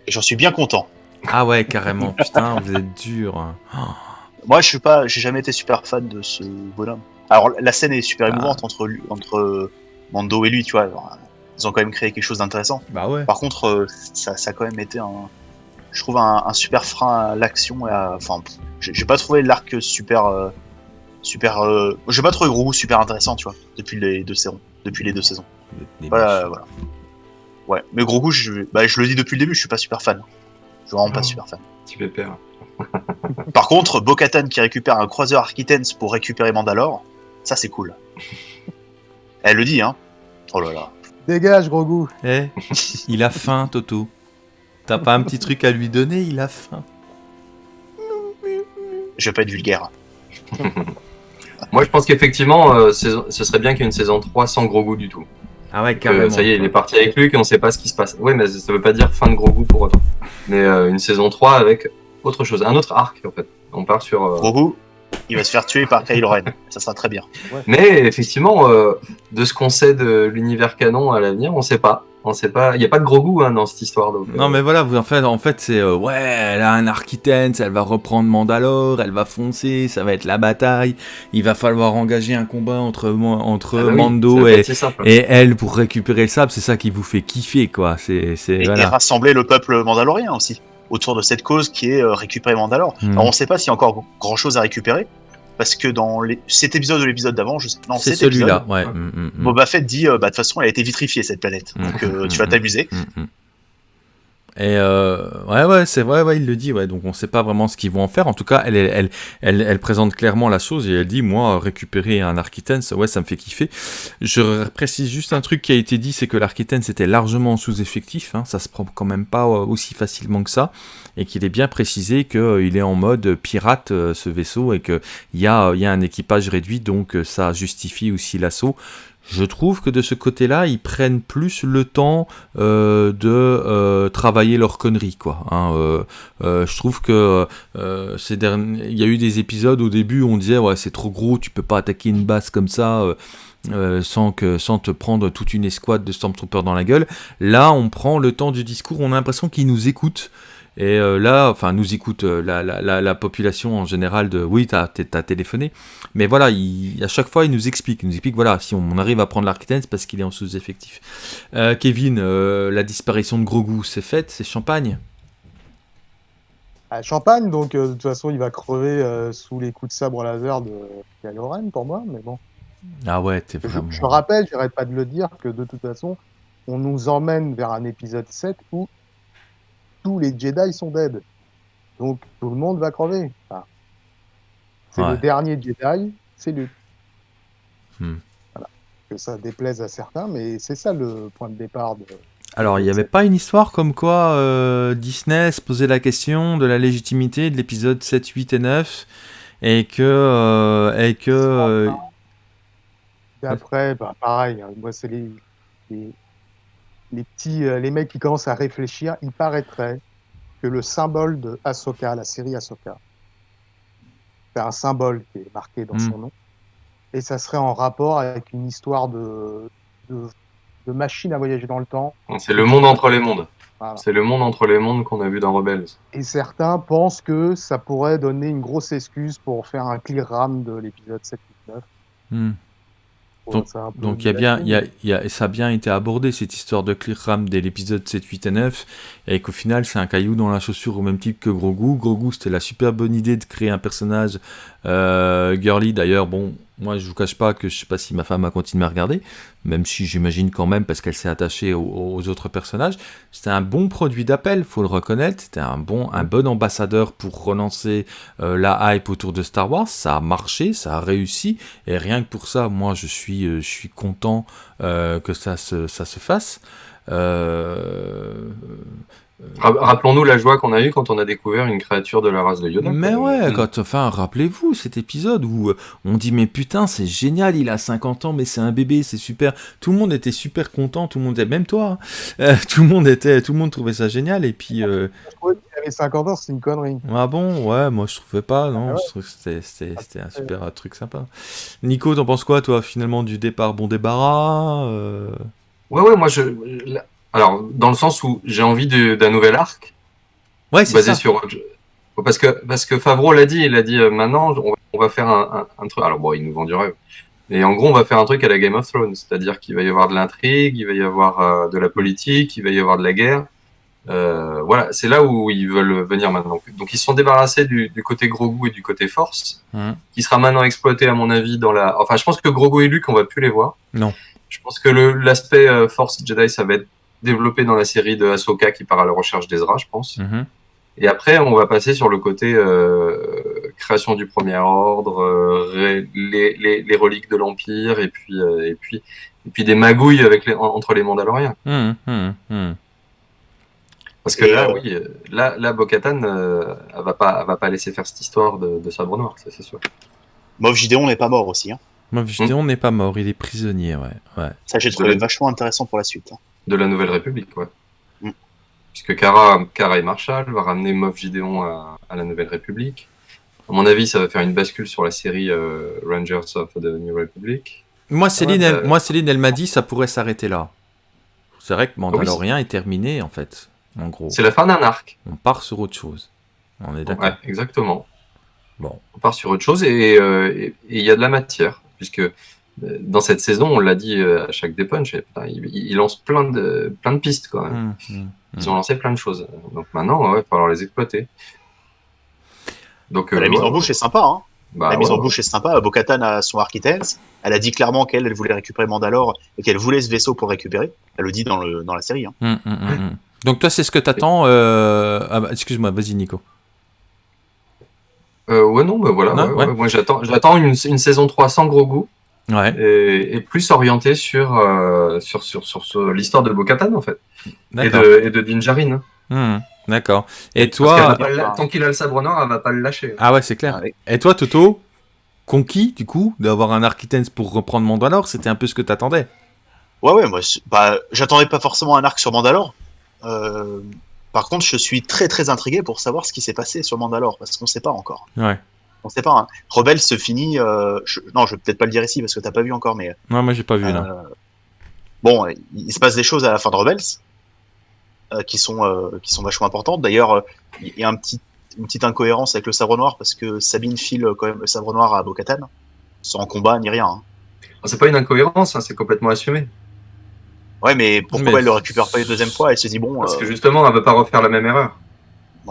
Et j'en suis bien content. Ah ouais, carrément. [LAUGHS] Putain, vous êtes dur. hein. [GASPS] Moi, je suis pas, j'ai jamais été super fan de ce bonhomme. Alors, la scène est super émouvante entre entre euh, Mando et lui, tu vois. Alors, Ils ont quand même créé quelque chose d'intéressant. Bah ouais. Par contre, ça, ça a quand même été un, je trouve un, un super frein à l'action enfin, j'ai j'ai pas trouvé l'arc super, euh, super, euh, j'ai pas trouvé Grogu super intéressant, tu vois, depuis les deux saisons, depuis les deux saisons. Voilà, voilà. Ouais, mais Grogu, je, bah, je le dis depuis le début, je suis pas super fan. Je suis vraiment pas Oh. super fan. Petit pépère. [LAUGHS] Par contre, Bo-Katan qui récupère un croiseur Architens pour récupérer Mandalore, ça c'est cool. [LAUGHS] Elle le dit, hein. Oh là là. Dégage, gros goût. Eh, il a faim, Toto. T'as pas un petit truc à lui donner Il a faim. Je vais pas être vulgaire. [LAUGHS] Moi, je pense qu'effectivement, euh, ce serait bien qu'il y ait une saison 3 sans gros goût du tout. Ah ouais, Que, carrément. ça y est, il est parti avec Luke et on sait pas ce qui se passe. Ouais, mais ça veut pas dire fin de gros goût pour autant. Mais euh, une saison 3 avec autre chose, un autre arc en fait. On part sur. euh, Grogu, il va se faire tuer par Kylo Ren. Ça sera très bien. Mais effectivement, euh, de ce qu'on sait de l'univers canon à l'avenir, on sait pas. On sait pas. Il y a pas de gros goût hein, dans cette histoire. Donc, euh, Non mais voilà, vous en fait, en fait c'est euh, ouais, elle a un Architens, elle va reprendre Mandalore, elle va foncer, ça va être la bataille. Il va falloir engager un combat entre entre ah bah oui, Mando et, et elle pour récupérer le sable. C'est ça qui vous fait kiffer quoi. C'est Et, et voilà. rassembler le peuple mandalorien aussi autour de cette cause qui est euh, récupérer Mandalore. Hmm. Alors on sait pas s'il y a encore grand chose à récupérer parce que dans les... cet épisode ou l'épisode d'avant, je sais... non, C'est celui-là, ouais. mm, mm, mm. Boba Fett dit euh, bah de toute façon elle a été vitrifiée cette planète, donc euh, tu vas t'amuser. Et euh, ouais, ouais, c'est vrai, ouais, il le dit, ouais. Donc on sait pas vraiment ce qu'ils vont en faire. En tout cas, elle, elle, elle, elle, présente clairement la chose et elle dit, moi, récupérer un Architens, ouais, ça me fait kiffer. Je précise juste un truc qui a été dit, c'est que l'Architens était largement sous-effectif. Hein, ça se prend quand même pas euh, aussi facilement que ça, et qu'il est bien précisé qu'il est en mode pirate euh, ce vaisseau et que il y a, y a un équipage réduit, donc euh, ça justifie aussi l'assaut. Je trouve que de ce côté-là, ils prennent plus le temps euh, de euh, travailler leurs conneries, quoi. hein, euh, euh, je trouve que ces derniers, il y a eu des épisodes au début où on disait ouais c'est trop gros, tu peux pas attaquer une base comme ça. sans, que, sans te prendre toute une escouade de Stormtroopers dans la gueule. Là, on prend le temps du discours, on a l'impression qu'ils nous écoutent. Et euh, là, enfin, nous écoute euh, la, la, la, la population en général de oui, t'as as téléphoné. Mais voilà, il, à chaque fois, il nous explique. Il nous explique, voilà, si on, arrive à prendre l'Architens, c'est parce qu'il est en sous-effectif. Euh, Kevin, la disparition de Grogu, c'est faite, c'est champagne? À Champagne, donc de toute façon, il va crever sous les coups de sabre laser de Kylo pour moi, mais bon. Ah ouais, t'es Je, vraiment. je rappelle, j'arrête pas de le dire, que de toute façon, on nous emmène vers un épisode 7 où tous les Jedi sont dead. Donc tout le monde va crever. Enfin, c'est Ouais. le dernier Jedi, c'est lui. Hmm. Voilà. Que ça déplaise à certains, mais c'est ça le point de départ de. Alors, il n'y avait pas une histoire comme quoi euh, Disney se posait la question de la légitimité de l'épisode 7, 8 et 9 et que. euh, et que euh, après, bah, pareil, hein, moi c'est les, les, les petits, euh, les mecs qui commencent à réfléchir. Il paraîtrait que le symbole de Ahsoka, la série Ahsoka, c'est un symbole qui est marqué dans Mm. son nom, et ça serait en rapport avec une histoire de, de, de machine à voyager dans le temps. C'est le monde entre les mondes. Voilà. C'est le monde entre les mondes qu'on a vu dans Rebels. Et certains pensent que ça pourrait donner une grosse excuse pour faire un clear ram de l'épisode 7 9. hmm. Donc- Donc il y a bien, il y a, il y a- ça a bien été abordé cette histoire de clear ram dès l'épisode 7, 8 et 9, et qu'au final c'est un caillou dans la chaussure au même type que Grogu. Grogu c'était la super bonne idée de créer un personnage euh, girly. D'ailleurs, bon, moi je vous cache pas que je sais pas si ma femme a continué à regarder, même si j'imagine quand même parce qu'elle s'est attachée aux, autres personnages. C'était un bon produit d'appel, faut le reconnaître. C'était un bon, un bon ambassadeur pour relancer euh, la hype autour de Star Wars. Ça a marché, ça a réussi. Et rien que pour ça, moi, je suis, euh, je suis content euh, que ça se, ça se fasse. Euh, Rappelons-nous la joie qu'on a eue quand on a découvert une créature de la race de Yoda. mais ouais, quand, enfin, rappelez-vous cet épisode où euh, on dit mais putain, c'est génial, il a 50 ans, mais c'est un bébé, c'est super. Tout le monde était super content, tout le monde, même toi, hein. Euh, [LAUGHS] tout le monde était, tout le monde trouvait ça génial. Et puis, euh, Je trouvais qu'il avait 50 ans, c'est une connerie. ah bon, ouais, moi je trouvais pas, non, Ah ouais. je trouve que c'était, c'était, c'était un super euh, truc sympa. Nico, t'en penses quoi, toi, finalement, du départ bon débarras euh, Ouais, ouais, moi je. Alors, dans le sens où j'ai envie d'un nouvel arc Ouais, c'est basé ça. sur. Parce que, parce que Favreau l'a dit, il a dit euh, maintenant, on va, on va faire un, un- un truc. Alors, bon, il nous vend du rêve. Mais en gros, on va faire un truc à la Game of Thrones. C'est-à-dire qu'il va y avoir de l'intrigue, il va y avoir euh, de la politique, il va y avoir de la guerre. Euh, voilà, c'est là où ils veulent venir maintenant. Donc, ils se sont débarrassés du, du côté gros goût et du côté force, Mhm. qui sera maintenant exploité, à mon avis, dans la. Enfin, je pense que Grogu et Luke, on va plus les voir. Non. Je pense que l'aspect euh, Force Jedi, ça va être développé dans la série de Ahsoka qui part à la recherche d'Ezra, je pense. Mhm. Et après, on va passer sur le côté euh, création du Premier Ordre, euh, ré- les, les, les reliques de l'Empire, et puis euh, et puis et puis des magouilles avec les, en- entre les Mandaloriens. Mhm. Parce que Et, là, euh, oui, là, là, Bo-Katan, euh, elle va pas, elle va pas laisser faire cette histoire de, de sabre noir, ça c'est sûr. Moff Gideon n'est pas mort aussi. Hein. Moff Gideon n'est pas mort, il est prisonnier, ouais. ouais. Ça, j'ai trouvé vachement intéressant pour la suite. hein. De la Nouvelle République, ouais. Mm. Puisque Kara, Kara et Marshall va ramener Moff Gideon à, à la Nouvelle République. À mon avis, ça va faire une bascule sur la série euh, Rangers of the New Republic. Moi, Céline, Ouais, elle, bah- moi, Céline, elle m'a dit ça pourrait s'arrêter là. C'est vrai que Mandalorian est terminé, en fait. En gros, C'est la fin d'un arc. on part sur autre chose. On est d'accord. Ouais, exactement. Bon. On part sur autre chose et euh, il y a de la matière. Puisque euh, dans cette saison, on l'a dit euh, à chaque dépunch, et, putain, il, il lance plein de, plein de pistes quand même. Hum, hum, Ils ont lancé plein de choses. Donc maintenant, ouais, il va falloir les exploiter. Donc, euh, la mise ouais, en bouche est sympa. Hein. bah, la mise en bouche est sympa. Bo-Katan a son Architens. Elle a dit clairement qu'elle elle voulait récupérer Mandalore et qu'elle voulait ce vaisseau pour récupérer. Elle le dit dans, le, dans la série. Hein. hum. Donc toi, c'est ce que t'attends. Euh... Ah bah, excuse-moi, vas-y, Nico. Euh, ouais, non, bah voilà. Non, ouais, ouais. ouais, moi, j'attends, j'attends une, une saison 3 sans gros goût Ouais, et, et plus orientée sur, euh, sur, sur, sur, sur l'histoire de Bo-Katan, en fait. Et de, et de Din Djarin. hein. Hum, d'accord. Et toi, pas tant qu'il a le sabre noir, elle va pas le lâcher. ah ouais, c'est clair. Ouais. Et toi, Toto, conquis du coup d'avoir un Architens pour reprendre Mandalore, c'était un peu ce que t'attendais? Ouais, ouais, moi, bah, j'attendais pas forcément un arc sur Mandalore. Euh, par contre, je suis très très intrigué pour savoir ce qui s'est passé sur Mandalore, parce qu'on sait pas encore. Ouais. On sait pas. Hein. Rebelle se finit. euh, je- Non, je vais peut-être pas le dire ici parce que t'as pas vu encore, mais Non, moi j'ai pas vu là. euh, bon, il, il se passe des choses à la fin de Rebels euh, qui sont euh, qui sont vachement importantes. D'ailleurs, euh, il y a un petit une petite incohérence avec le sabre noir parce que Sabine file quand même le sabre noir à Bo-Katan sans combat ni rien. hein. C'est pas une incohérence, hein, c'est complètement assumé. Ouais, mais pourquoi Mais- elle le récupère pas une deuxième fois? Elle se dit bon. Parce euh, que justement, elle veut pas refaire la même erreur.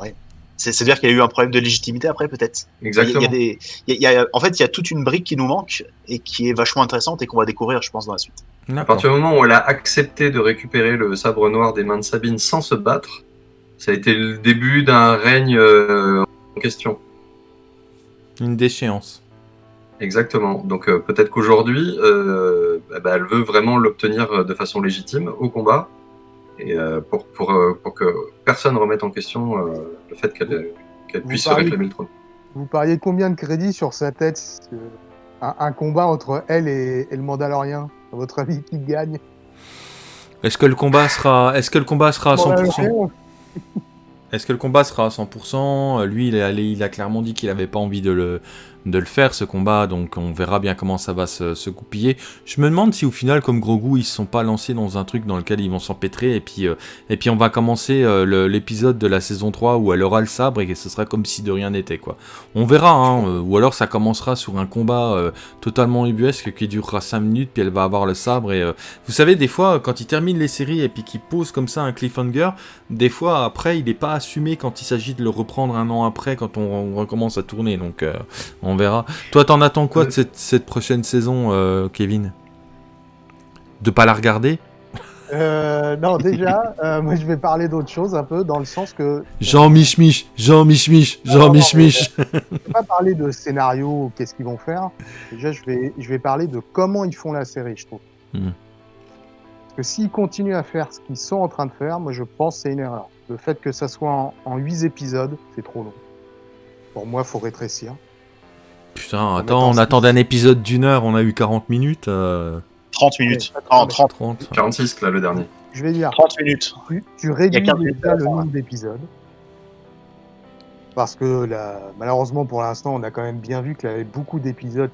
C'est- C'est-à-dire qu'il y a eu un problème de légitimité après, peut-être. Il y a- Exactement. il y a des, il y a- il y a- en fait, il y a toute une brique qui nous manque et qui est vachement intéressante et qu'on va découvrir, je pense, dans la suite. À partir du moment où elle a accepté de récupérer le sabre noir des mains de Sabine sans se battre, ça a été le début d'un règne euh, en question. Une déchéance. Exactement. Donc euh, peut-être qu'aujourd'hui, euh, bah, elle veut vraiment l'obtenir de façon légitime au combat, et euh, pour, pour, euh, pour que personne remette en question euh, le fait qu'elle puisse réclamer le trône. Vous pariez combien de crédits sur sa tête un, un combat entre elle et, et le Mandalorien À votre avis, qui gagne? Est-ce que le combat sera, est-ce que le combat sera à 100% Mandalorian Est-ce que le combat sera à 100% Euh, Lui, il a, il a clairement dit qu'il avait pas envie de le, de le faire, ce combat, donc on verra bien comment ça va se, se goupiller. Je me demande si au final, comme Grogu, ils se sont pas lancés dans un truc dans lequel ils vont s'empêtrer, et puis, euh, et puis on va commencer euh, l'épisode de la saison 3 où elle aura le sabre et que ce sera comme si de rien n'était, quoi. On verra, hein, euh, ou alors ça commencera sur un combat totalement ubuesque qui durera 5 minutes, puis elle va avoir le sabre, et vous savez, des fois, quand ils terminent les séries et puis qu'ils posent comme ça un cliffhanger, des fois après il n'est pas assumé quand il s'agit de le reprendre un an après quand on, on recommence à tourner donc euh, on verra. Toi t'en attends quoi de cette, cette prochaine saison euh, Kevin? De pas la regarder? Euh, non, déjà, euh, moi je vais parler d'autre chose un peu, dans le sens que Jean Mich Mich, Jean Mich Mich, Jean Non, Mich non, mais- Mich. je vais pas parler de scénario, qu'est-ce qu'ils vont faire. Déjà, je vais, je vais parler de comment ils font la série, je trouve. Mhm. Parce que s'ils continuent à faire ce qu'ils sont en train de faire, moi je pense que c'est une erreur. Le fait que ça soit en, en 8 épisodes, c'est trop long. Pour moi, faut rétrécir. Putain, attends, on attendait un épisode d'une heure, on a eu 40 minutes. euh, 30 minutes. Ouais, Non, 30, 30. 46 là le dernier. Je vais dire, 30 minutes. tu, tu réduis Il y a 15 minutes déjà le nombre d'épisodes. Parce que là, malheureusement pour l'instant, on a quand même bien vu qu'il y avait beaucoup d'épisodes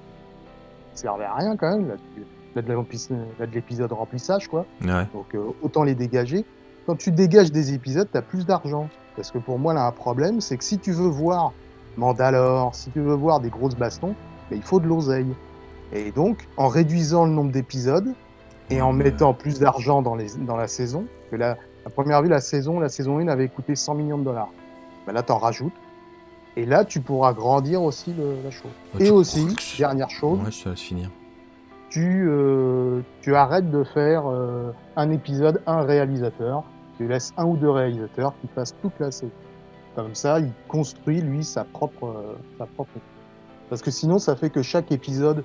qui servaient à rien quand même. Là, tu- là, de la remplis- là, de l'épisode remplissage, quoi. Ouais. Donc euh, autant les dégager. Quand tu dégages des épisodes, tu as plus d'argent. Parce que pour moi, là, un problème, c'est que si tu veux voir Mandalore, si tu veux voir des grosses bastons, ben, il faut de l'oseille. Et donc, en réduisant le nombre d'épisodes et en mettant plus d'argent dans, les, dans la saison, que la, à première vue, la saison, la saison 1 avait coûté 100 millions de dollars. Ben là, tu en rajoutes. Et là, tu pourras grandir aussi le- la chose. Ouais, et aussi, dernière chose, Ouais, je te laisse finir. tu, euh, tu arrêtes de faire euh, un épisode, un réalisateur. Tu laisses un ou deux réalisateurs qui fassent toute la série. Comme ça, il construit, lui, sa propre, euh, sa propre. Parce que sinon, ça fait que chaque épisode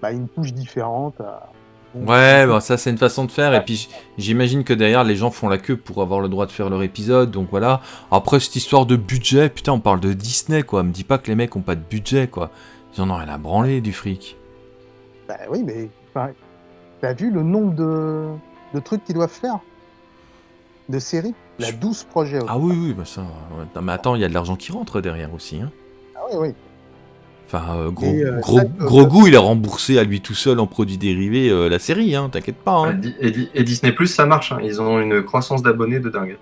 bah, a une touche différente. à- Ouais, bah ça c'est une façon de faire, et puis j'imagine que derrière les gens font la queue pour avoir le droit de faire leur épisode, donc voilà. Après cette histoire de budget, putain on parle de Disney quoi, me dis pas que les mecs ont pas de budget quoi. Ils en ont rien à branler du fric. Bah oui, mais enfin, t'as vu le nombre de, de trucs qu'ils doivent faire? De séries? Il y a 12 projets. Ah oui, oui, bah ça. Non, mais attends, il y a de l'argent qui rentre derrière aussi. Hein. Ah oui, oui. Enfin, euh, gros, euh, gros, ça, gros euh, goût, il a remboursé à lui tout seul en produits dérivés euh, la série, hein, t'inquiète pas. Hein. Di- Et, Di- et Disney Plus, ça marche. hein. Ils ont une croissance d'abonnés de dingue.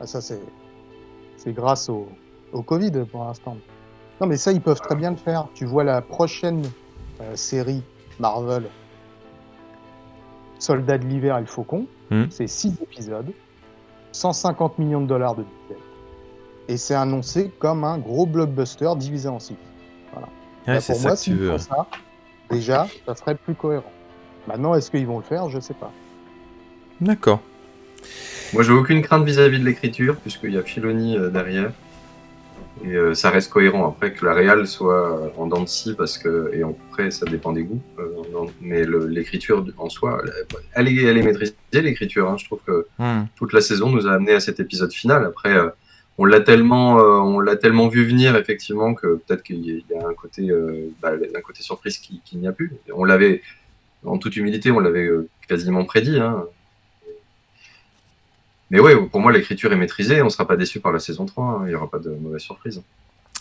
Ah, ça, c'est c'est grâce au, au Covid pour l'instant. Non, mais ça, ils peuvent très bien le faire. Tu vois la prochaine euh, série Marvel, Soldats de l'hiver et le Faucon, Hmm. c'est 6 épisodes, 150 millions de dollars de budget. Et c'est annoncé comme un gros blockbuster divisé en 6. Ouais, Bah, c'est pour ça moi, s'ils veux. font ça, déjà, ça serait plus cohérent. Maintenant, est-ce qu'ils vont le faire? Je sais pas. D'accord. Moi, j'ai aucune crainte vis-à-vis de l'écriture, puisqu'il y a Filoni euh, derrière. Et euh, ça reste cohérent. Après, que la réal soit en dents de scie, parce que. Et après, ça dépend des goûts. euh, non, mais l'écriture en soi, elle est, elle est maîtrisée, l'écriture. hein. Je trouve que Hmm. toute la saison nous a amené à cet épisode final. Après, euh, on l'a tellement, on l'a tellement vu venir effectivement que peut-être qu'il y a- il y a un côté, bah, un côté surprise qui- qu'il n'y a plus. On l'avait, en toute humilité, on l'avait quasiment prédit. hein. Mais ouais, pour moi, l'écriture est maîtrisée. On ne sera pas déçu par la saison 3. hein. Il n'y aura pas de mauvaise surprise.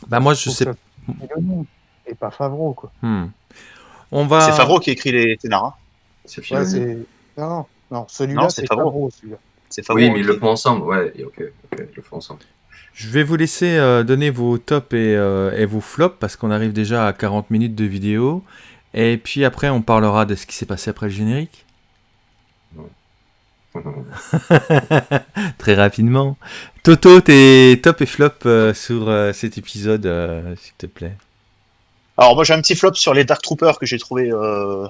Bah moi, je sais. Filoni Et pas Favreau, quoi. Hmm. On va. C'est Favreau qui écrit les scénars. C'est Ouais. Non, non, non, celui-là, c'est Favreau. C'est Favreau. oui, mais ils le font ensemble. Ouais, ok, ok, ils le font ensemble. Je vais vous laisser euh, donner vos tops et, euh, et vos flops parce qu'on arrive déjà à 40 minutes de vidéo. Et puis après, on parlera de ce qui s'est passé après le générique. [LAUGHS] Très rapidement. Toto, tes top et flop euh, sur euh, cet épisode, euh, s'il te plaît. Alors moi j'ai un petit flop sur les Dark Troopers que j'ai trouvé euh,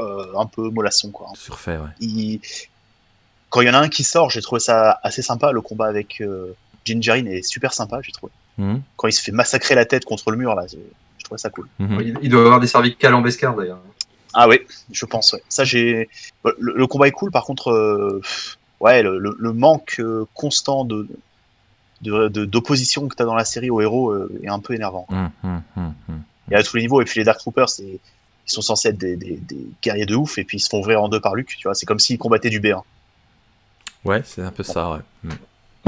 euh, un peu mollasson quoi. Surfait, ouais. Il- Quand il y en a un qui sort, j'ai trouvé ça assez sympa. Le combat avec euh, Gingerine est super sympa, j'ai trouvé. Mhm. Quand il se fait massacrer la tête contre le mur là, j'ai- je trouvais ça cool. Mhm. il, il doit avoir des cervicales en Bescar d'ailleurs. Ah oui, je pense. Ouais. Ça j'ai. Le, le combat est cool, par contre, euh, ouais, le, manque euh, constant de d'opposition que tu as dans la série aux héros euh, est un peu énervant. Mhm, mhm, mhm. Et à tous les niveaux. Et puis les Dark Troopers, ils sont censés être des, des- des guerriers de ouf, et puis ils se font ouvrir en deux par Luke. Tu vois, c'est comme s'ils combattaient du B1. Ouais, c'est un peu ça, ouais. Mhm.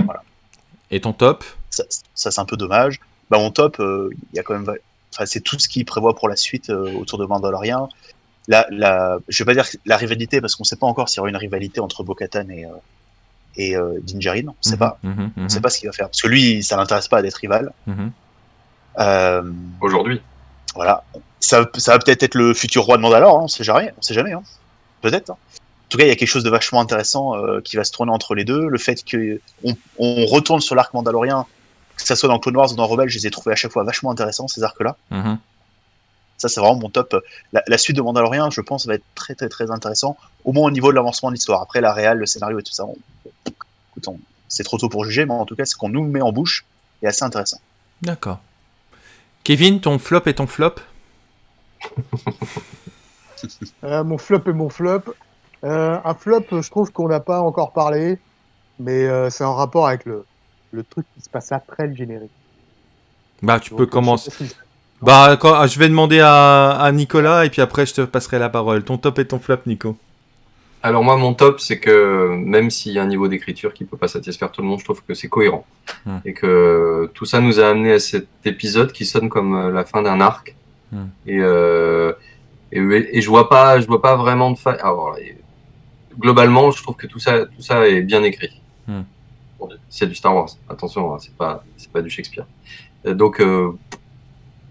Voilà. Et ton top? Ça, ça, c'est un peu dommage. Bah, mon top, euh, il y a quand même. Enfin, c'est tout ce qu'il prévoit pour la suite euh, autour de Mandalorian. La, la, je vais pas dire la rivalité parce qu'on sait pas encore s'il y aura une rivalité entre Bo-Katan et euh, et euh. On sait Mhm, pas. mhm, On mhm, sait pas ce qu'il va faire parce que lui, ça l'intéresse pas d'être rival. Euh, Aujourd'hui. voilà. Ça, ça va peut-être être le futur roi de Mandalore. Hein, on sait jamais. On sait jamais. Hein. Peut-être. hein. En tout cas, il y a quelque chose de vachement intéressant euh, qui va se tourner entre les deux. Le fait que on, on retourne sur l'arc mandalorien, que ça soit dans Clone Wars ou dans Rebelle, je les ai trouvés à chaque fois vachement intéressants ces arcs-là. Ça, c'est vraiment mon top. La, la suite de Mandalorian, je pense, va être très très très intéressant, au moins au niveau de l'avancement de l'histoire. Après, la réal, le scénario et tout ça, on- écoute, on- c'est trop tôt pour juger, mais en tout cas, ce qu'on nous met en bouche est assez intéressant. D'accord. Kevin, ton flop et ton flop? [LAUGHS] Euh, mon flop et mon flop. Euh, un flop, je trouve qu'on n'a pas encore parlé, mais euh, c'est en rapport avec le, le truc qui se passe après le générique. Bah, tu Donc, peux commencer. Bah, quand- ah, je vais demander à, à Nicolas et puis après je te passerai la parole. Ton top et ton flop, Nico. Alors moi, mon top, c'est que même s'il y a un niveau d'écriture qui peut pas satisfaire tout le monde, je trouve que c'est cohérent. Hmm. Et que tout ça nous a amené à cet épisode qui sonne comme euh, la fin d'un arc. Hmm. Et, euh, et, et je vois pas, je vois pas vraiment de faille. Globalement, je trouve que tout ça, tout ça est bien écrit. Hmm. Bon, c'est du Star Wars. Attention, hein, c'est pas, c'est pas du Shakespeare. Euh, Donc, euh,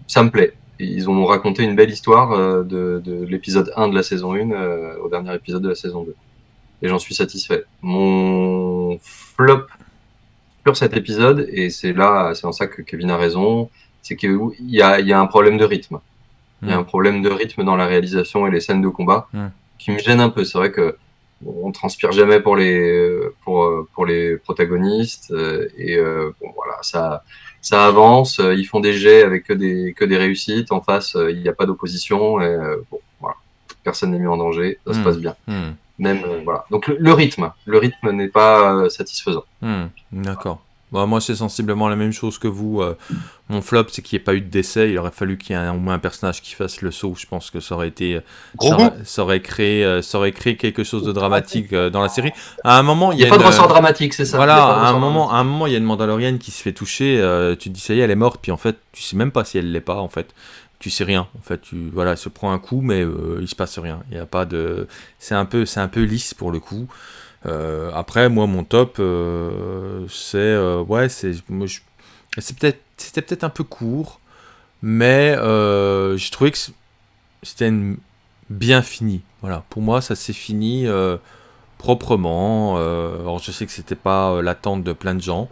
ça me plaît. Ils ont raconté une belle histoire euh, de, de l'épisode 1 de la saison 1 euh, au dernier épisode de la saison 2. Et j'en suis satisfait. Mon flop sur cet épisode, et c'est là, c'est en ça que Kevin a raison, c'est qu'il y a, y a un problème de rythme. Il y a Mm. un problème de rythme dans la réalisation et les scènes de combat Mm. qui me gêne un peu. C'est vrai que on transpire jamais pour les pour pour les protagonistes euh, et bon voilà ça ça avance. euh, Ils font des jets avec que des que des réussites. En face, euh, il n'y a pas d'opposition et euh, bon voilà personne n'est mis en danger. Ça se Mm. passe bien. Hmm, Même voilà. Donc le, le rythme, le rythme n'est pas satisfaisant. hmm, D'accord. Bah, moi, c'est sensiblement la même chose que vous. euh, mon flop, c'est qu'il n'y ait pas eu de décès. Il aurait fallu qu'il y ait un, au moins un personnage qui fasse le saut. Je pense que ça aurait été, Gros ça, aurait, ça aurait créé, euh, ça aurait créé quelque chose de dramatique euh, dans la série. À un moment, il Il y a, pas de une- ressort dramatique, c'est ça. Voilà, de à un moment, à un moment, il y a une Mandalorienne qui se fait toucher. euh, tu te dis ça y est, elle est morte. Puis en fait, tu sais même pas si elle l'est pas. En fait, tu sais rien. En fait, tu voilà, elle se prend un coup, mais euh, il se passe rien. Il y a pas de. C'est un peu, c'est un peu lisse pour le coup. Euh, après, moi, mon top, euh, c'est euh, ouais, c'est je- peut-être, c'était peut-être un peu court, mais j'ai trouvé que c'était bien fini. Voilà, pour moi, ça s'est fini proprement. alors, je sais que c'était pas l'attente de plein de gens.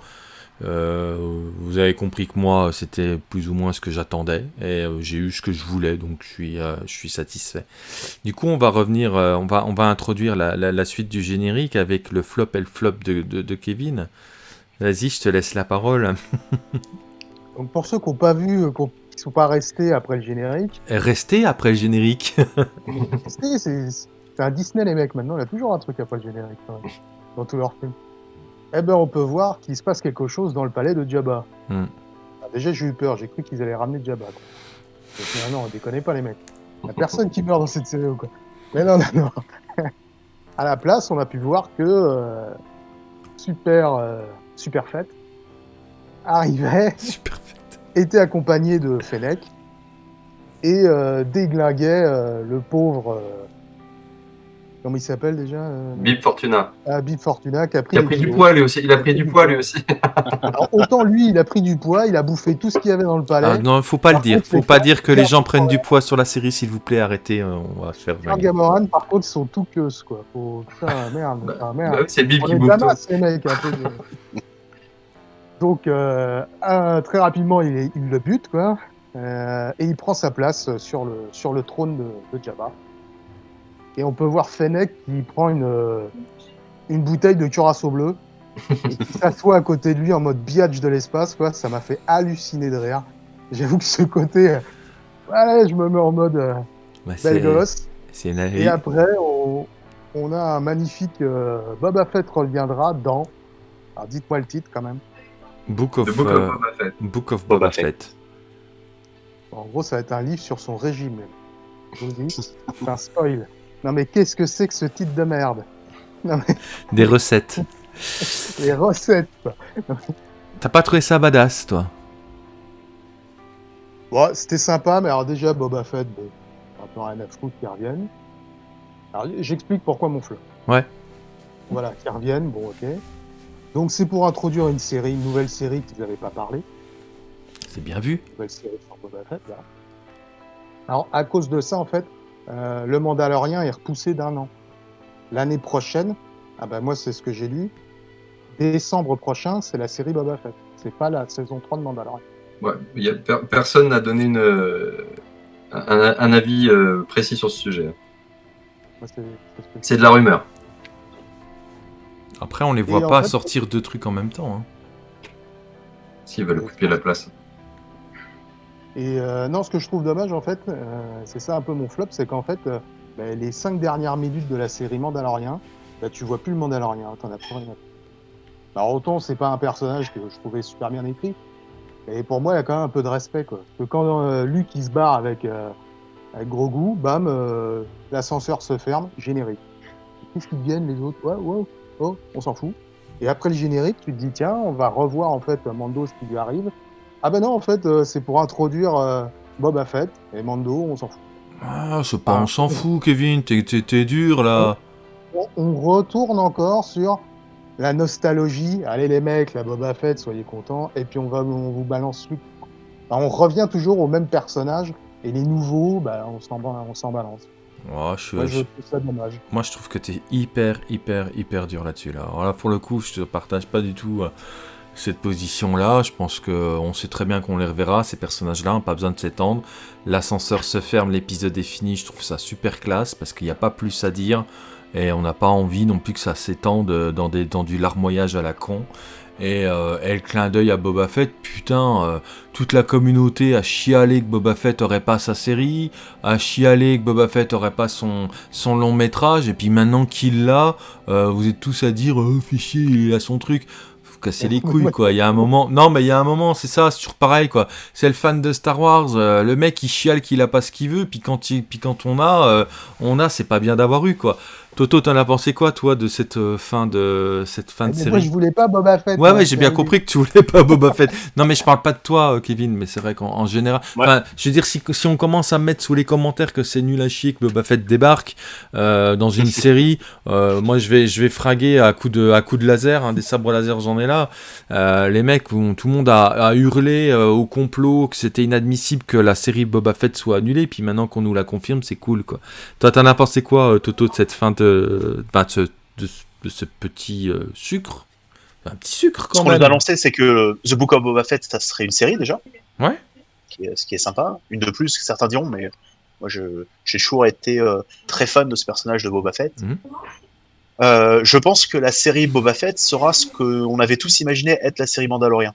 Euh, vous avez compris que moi, c'était plus ou moins ce que j'attendais et euh, j'ai eu ce que je voulais, donc je suis, euh, je suis satisfait. Du coup, on va revenir, on, va, on va introduire la, la- la suite du générique avec le flop et le flop de, de- de Kevin. Vas-y, je te laisse la parole. [LAUGHS] Donc pour ceux qui n'ont pas vu, qui qui sont pas restés après le générique, Restez après le générique. [LAUGHS] c'est un Disney les mecs maintenant, il y a toujours un truc après le générique dans tous leurs films. Eh ben on peut voir qu'il se passe quelque chose dans le palais de Jabba. Hmm. Ah, déjà j'ai eu peur, j'ai cru qu'ils allaient ramener Jabba. Quoi. Non, non, déconnez pas les mecs. Il n'y a personne qui meurt dans cette série ou quoi. Mais non, non, non. [LAUGHS] à la place, on a pu voir que euh, super, euh, super fête arrivait [LAUGHS] Super fait. était accompagné de Fennec et euh, déglinguait le pauvre. Comment il s'appelle déjà euh, Bib Fortuna. ah, Bib Fortuna qui a pris, Il a pris du poids lui aussi. Il a pris du poids lui aussi. [LAUGHS] Alors, autant lui, il a pris du poids, il a bouffé tout ce qu'il y avait dans le palais. Ah, non, faut pas le dire. contre, Faut pas dire que les gens prennent du poids sur la série, s'il vous plaît. Arrêtez, euh, on va se faire. Gamoran, par contre, ils sont tout queues, quoi. Faut... Putain, merde, Bah, Bah merde. oui, c'est Bib qui bouffe tout. Damas, les mecs, un peu. de- [LAUGHS] Donc, euh, très rapidement, il, est- il le bute, quoi. Euh, et il prend sa place sur le, sur le trône de, de Jabba. Et on peut voir Fennec qui prend une, euh, une bouteille de curaçao bleu et qui [LAUGHS] s'assoit à côté de lui en mode biatch de l'espace, quoi. Ça m'a fait halluciner de rire. J'avoue que ce côté, euh, ouais, je me mets en mode euh, Bah, belle c'est gosse. Et après, on, on a un magnifique euh, Boba Fett reviendra dans. Alors dites-moi le titre quand même. Book of, The Book euh, of Boba Fett. Book of Boba Boba Fett. En gros, ça va être un livre sur son régime. Je vous le dis. [LAUGHS] C'est un spoil. Non mais qu'est-ce que c'est que ce titre de merde Non mais [LAUGHS] Des recettes. [LAUGHS] les recettes. T'as pas trouvé ça badass, toi Bon, c'était sympa, mais alors déjà Boba Fett, bon, un peu rien à foutre qu'ils reviennent. Alors j'explique pourquoi mon flop. Ouais. Voilà, qu'ils reviennent, bon ok. Donc c'est pour introduire une série, une nouvelle série qu'ils n'avaient pas parlé. C'est bien vu. nouvelle série sur Boba Fett. Là. Alors, à cause de ça, en fait, euh, le Mandalorien est repoussé d'un an. L'année prochaine, ah ben moi, c'est ce que j'ai lu. Décembre prochain, c'est la série Boba Fett. C'est pas la saison 3 de Mandalorian. Ouais, il y a per- personne n'a donné une, euh, un, un avis euh, précis sur ce sujet. C'est- ce de la rumeur. Après, on les voit pas fait- sortir deux trucs en même temps. hein. S'ils veulent occuper la place. Et euh, non, ce que je trouve dommage, en fait, euh, c'est ça un peu mon flop, c'est qu'en fait, euh, ben, les cinq dernières minutes de la série Mandalorien, ben, tu vois plus le Mandalorien, t'en as plus rien. Alors autant c'est pas un personnage que je trouvais super bien écrit, mais pour moi il y a quand même un peu de respect quoi. Parce que quand euh, Luke il se barre avec euh, avec Grogu, bam, euh, l'ascenseur se ferme, générique. Qu'est-ce qu'ils viennent les autres? Ouais, ouais, oh, on s'en fout. Et après le générique, tu te dis tiens, on va revoir en fait Mando ce qui lui arrive. Ah ben non, en fait, euh, c'est pour introduire euh, Boba Fett et Mando, on s'en fout. Ah, c'est pas, on s'en fout, Kevin. T'es- dur là. On, on retourne encore sur la nostalgie. Allez les mecs, la Boba Fett, soyez contents. Et puis on va, on vous balance Luke. Enfin, on revient toujours au même personnage. Et les nouveaux, bah, on s'en on balance. Oh, je Moi, je- je trouve ça dommage. Moi, je trouve que t'es hyper, hyper, hyper dur là-dessus. Là. Alors là, pour le coup, je te partage pas du tout euh, cette position-là. Je pense que euh, on sait très bien qu'on les reverra, ces personnages-là, pas besoin de s'étendre. L'ascenseur se ferme, l'épisode est fini. Je trouve ça super classe parce qu'il n'y a pas plus à dire. Et on n'a pas envie non plus que ça s'étende euh, dans, des, dans du larmoyage à la con. Et, euh, et le clin d'œil à Boba Fett, putain, euh, toute la communauté a chialé que Boba Fett aurait pas sa série, a chialé que Boba Fett aurait pas son, son long métrage, et puis maintenant qu'il l'a, euh, vous êtes tous à dire oh, fichier, il a son truc. Cassez les couilles, quoi. Il y a un moment. Non, mais il y a un moment, c'est ça, c'est toujours pareil, quoi. C'est le fan de Star Wars, euh, le mec, il chiale qu'il a pas ce qu'il veut, puis quand, il... puis quand on a, euh, on a, c'est pas bien d'avoir eu, quoi. Toto, t'en as pensé quoi, toi, de cette euh, fin de cette fin de Mais série moi, je voulais pas Boba Fett. Ouais, hein, ouais, j'ai bien compris que tu voulais pas Boba Fett. Non, mais je parle pas de toi, euh, Kevin, mais c'est vrai qu'en en général. Ouais. Enfin, je veux dire, si, si on commence à mettre sous les commentaires que c'est nul à chier que Boba Fett débarque euh, dans une [LAUGHS] série, euh, moi je vais, je vais fraguer à coups de, à coup de laser, hein, des sabres laser, j'en ai là. Euh, les mecs, tout le monde a, a hurlé euh, au complot que c'était inadmissible que la série Boba Fett soit annulée, puis maintenant qu'on nous la confirme, c'est cool, quoi. Toi, t'en as pensé quoi, Toto, de cette fin de, bah, de, ce, de ce- de ce petit euh, sucre Un petit sucre, Ce quand qu'on même. nous a annoncé, c'est que The Book of Boba Fett, ça serait une série déjà. Ouais. Qui est- ce qui est sympa. Une de plus, certains diront, mais moi, je- j'ai toujours été euh, très fan de ce personnage de Boba Fett. Mhm. Euh, je pense que la série Boba Fett sera ce qu'on avait tous imaginé être la série Mandalorian.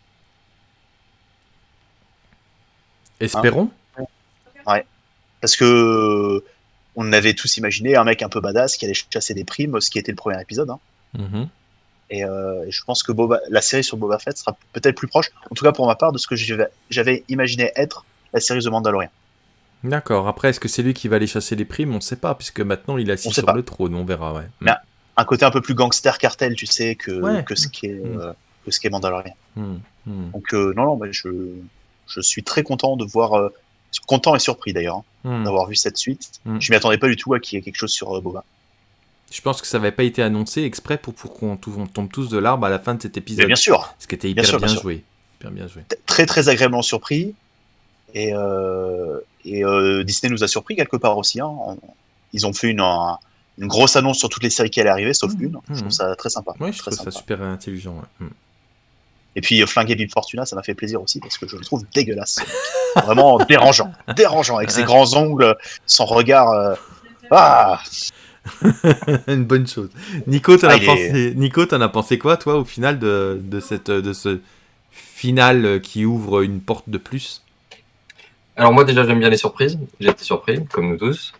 Espérons. Parce que on avait tous imaginé un mec un peu badass qui allait chasser des primes, ce qui était le premier épisode. hein. Mhm. Et, euh, et je pense que Boba, la série sur Boba Fett sera peut-être plus proche, en tout cas pour ma part, de ce que j'avais imaginé être la série The Mandalorian. D'accord. Après, est-ce que c'est lui qui va aller chasser les primes? On ne sait pas, puisque maintenant il est assis sur pas. le trône. On verra, ouais. Mais- Un côté un peu plus gangster cartel, tu sais, que, Ouais. que ce qui est Mm. euh, que ce qui est Mandalorian. Hmm, hmm, Donc euh, non, non, mais je, je suis très content de voir, content et surpris d'ailleurs, hein, hmm. d'avoir vu cette suite. Mm. Je m'y attendais pas du tout à qu'il y ait quelque chose sur euh, Boba. Je pense que ça n'avait pas été annoncé exprès pour, pour qu'on tombe tous de l'arbre à la fin de cet Mais épisode. bien sûr, Ce qui était hyper Bien sûr, joué. Hyper bien joué. t- très très agréablement surpris. Et, euh, et euh, Disney nous a surpris quelque part aussi. hein. On- Ils ont fait une, un- une grosse annonce sur toutes les séries qui allaient arriver, sauf Mm. une. Je trouve ça très sympa. Ouais, je très trouve ça sympa. super intelligent. ouais. Hmm. Et puis euh, flinguer Bib Fortuna, ça m'a fait plaisir aussi parce que je le trouve dégueulasse. [LAUGHS] Vraiment dérangeant. Dérangeant avec ses grands ongles, son regard. euh, Ah [LAUGHS] Une bonne chose. Nico, t'en Ah, as il est- pensé. Nico, t'en as pensé quoi, toi, au final de, de cette de ce final qui ouvre une porte de plus? Alors moi déjà j'aime bien les surprises, j'ai été surpris, comme nous tous,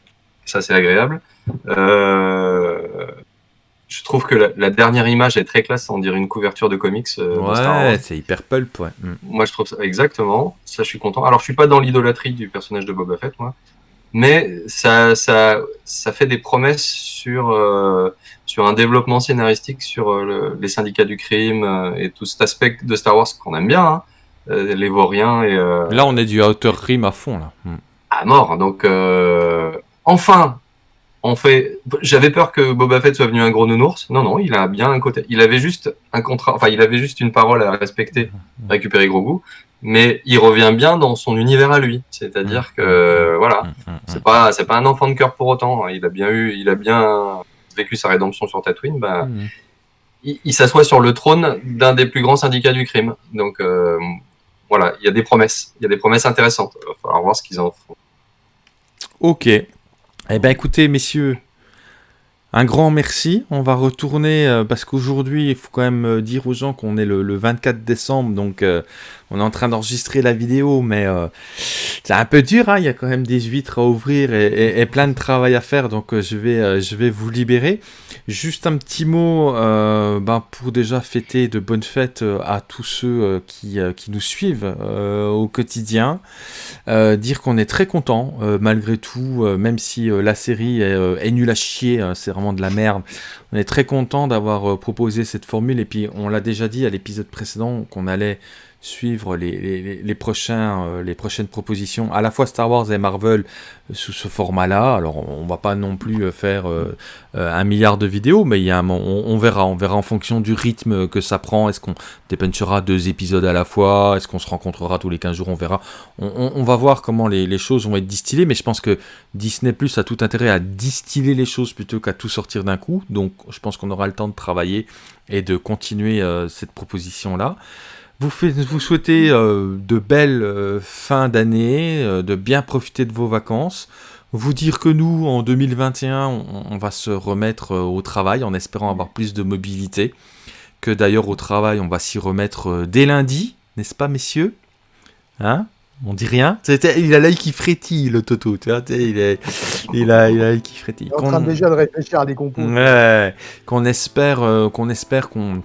ça c'est agréable. Euh, Je trouve que la, la dernière image est très classe, on dirait une couverture de comics euh. Ouais, c'est hyper pulp, ouais. Hmm. Moi je trouve ça exactement, ça je suis content. Alors je suis pas dans l'idolâtrie du personnage de Boba Fett moi, mais ça, ça, ça fait des promesses sur, euh, sur un développement scénaristique sur euh, le- les syndicats du crime et tout cet aspect de Star Wars qu'on aime bien, hein, les vauriens et... Là, on est du Outer Rim à fond, là. Hmm. à mort. Donc, euh, enfin, on fait. J'avais peur que Boba Fett soit venu un gros nounours. Non, non, il a bien un côté. Il avait juste un contrat. Enfin, il avait juste une parole à respecter, récupérer Grogu. Mais il revient bien dans son univers à lui. C'est-à-dire que, voilà, hmm, hmm. c'est pas, c'est pas un enfant de cœur pour autant. Il a bien eu, il a bien vécu sa rédemption sur Tatooine. Bah, il, il s'assoit sur le trône d'un des plus grands syndicats du crime. Donc, euh, voilà, il y a des promesses. Il y a des promesses intéressantes. Il va falloir voir ce qu'ils en font. Ok. Eh ben écoutez, messieurs, un grand merci. On va retourner euh, parce qu'aujourd'hui, il faut quand même euh, dire aux gens qu'on est le, le 24 décembre, donc euh, on est en train d'enregistrer la vidéo, mais euh, c'est un peu dur. hein, Il y a quand même des huîtres à ouvrir et, plein de travail à faire, donc euh, je vais, euh, je vais vous libérer. Juste un petit mot ben, pour déjà fêter de bonnes fêtes à tous ceux qui, nous suivent au quotidien. Dire qu'on est très content malgré tout, même si la série est, est nulle à chier, hein, c'est vraiment de la merde. On est très content d'avoir proposé cette formule et puis on l'a déjà dit à l'épisode précédent qu'on allait suivre euh, les prochaines propositions, à la fois Star Wars et Marvel euh, sous ce format-là. Alors on va pas non plus euh, faire un milliard de vidéos, mais on, verra, on verra en fonction du rythme que ça prend. Est-ce qu'on dépunchera deux épisodes à la fois? Est-ce qu'on se rencontrera tous les 15 jours? On verra. On, va voir comment les, choses vont être distillées, mais je pense que Disney Plus a tout intérêt à distiller les choses plutôt qu'à tout sortir d'un coup. Donc je pense qu'on aura le temps de travailler et de continuer cette proposition-là. Vous, souhaitez euh, de belles euh, fins d'année, euh, de bien profiter de vos vacances. Vous dire que nous, en 2021, on, on va se remettre au travail en espérant avoir plus de mobilité. Que d'ailleurs au travail, on va s'y remettre dès lundi, n'est-ce pas, messieurs? Hein? On dit rien? Il a l'œil qui frétille, le Toto. Tu vois, il, est, il, a, il a l'œil qui frétille. Il est en train déjà de réfléchir à des compos. Ouais, qu'on espère, euh, qu'on espère qu'on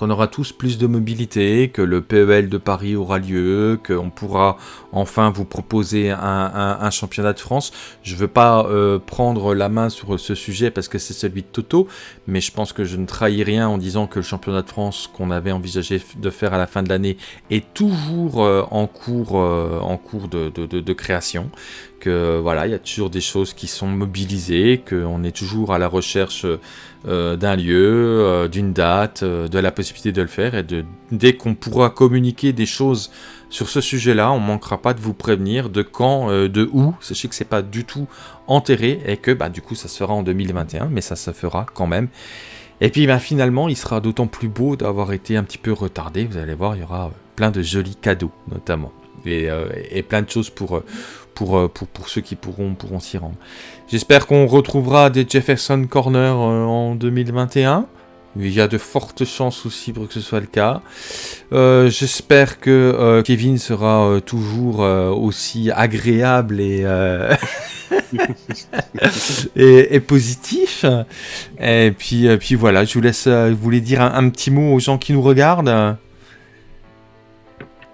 qu'on aura tous plus de mobilité, que le PEL de Paris aura lieu, qu'on pourra enfin vous proposer un, championnat de France. Je ne veux pas euh, prendre la main sur ce sujet parce que c'est celui de Toto, mais je pense que je ne trahis rien en disant que le championnat de France qu'on avait envisagé de faire à la fin de l'année est toujours euh, euh, en cours de, création. Que voilà, il y a toujours des choses qui sont mobilisées, qu'on est toujours à la recherche d'un lieu, d'une date, de la possibilité de le faire, et dès qu'on pourra communiquer des choses sur ce sujet-là, on manquera pas de vous prévenir de quand, euh, de où. Sachez que c'est pas du tout enterré et que bah, du coup ça se fera en 2021, mais ça se fera quand même. Et puis bah, finalement, il sera d'autant plus beau d'avoir été un petit peu retardé. Vous allez voir, il y aura euh, plein de jolis cadeaux notamment. Et, euh, plein de choses pour, pour, pour, ceux qui pourront, pourront s'y rendre. J'espère qu'on retrouvera des Jefferson Corner en 2021. Il y a de fortes chances aussi pour que ce soit le cas. Euh, j'espère que euh, Kevin sera euh, toujours aussi agréable [LAUGHS] et, et, positif. Et puis, puis voilà, je vous laisse vous voulez dire un, petit mot aux gens qui nous regardent.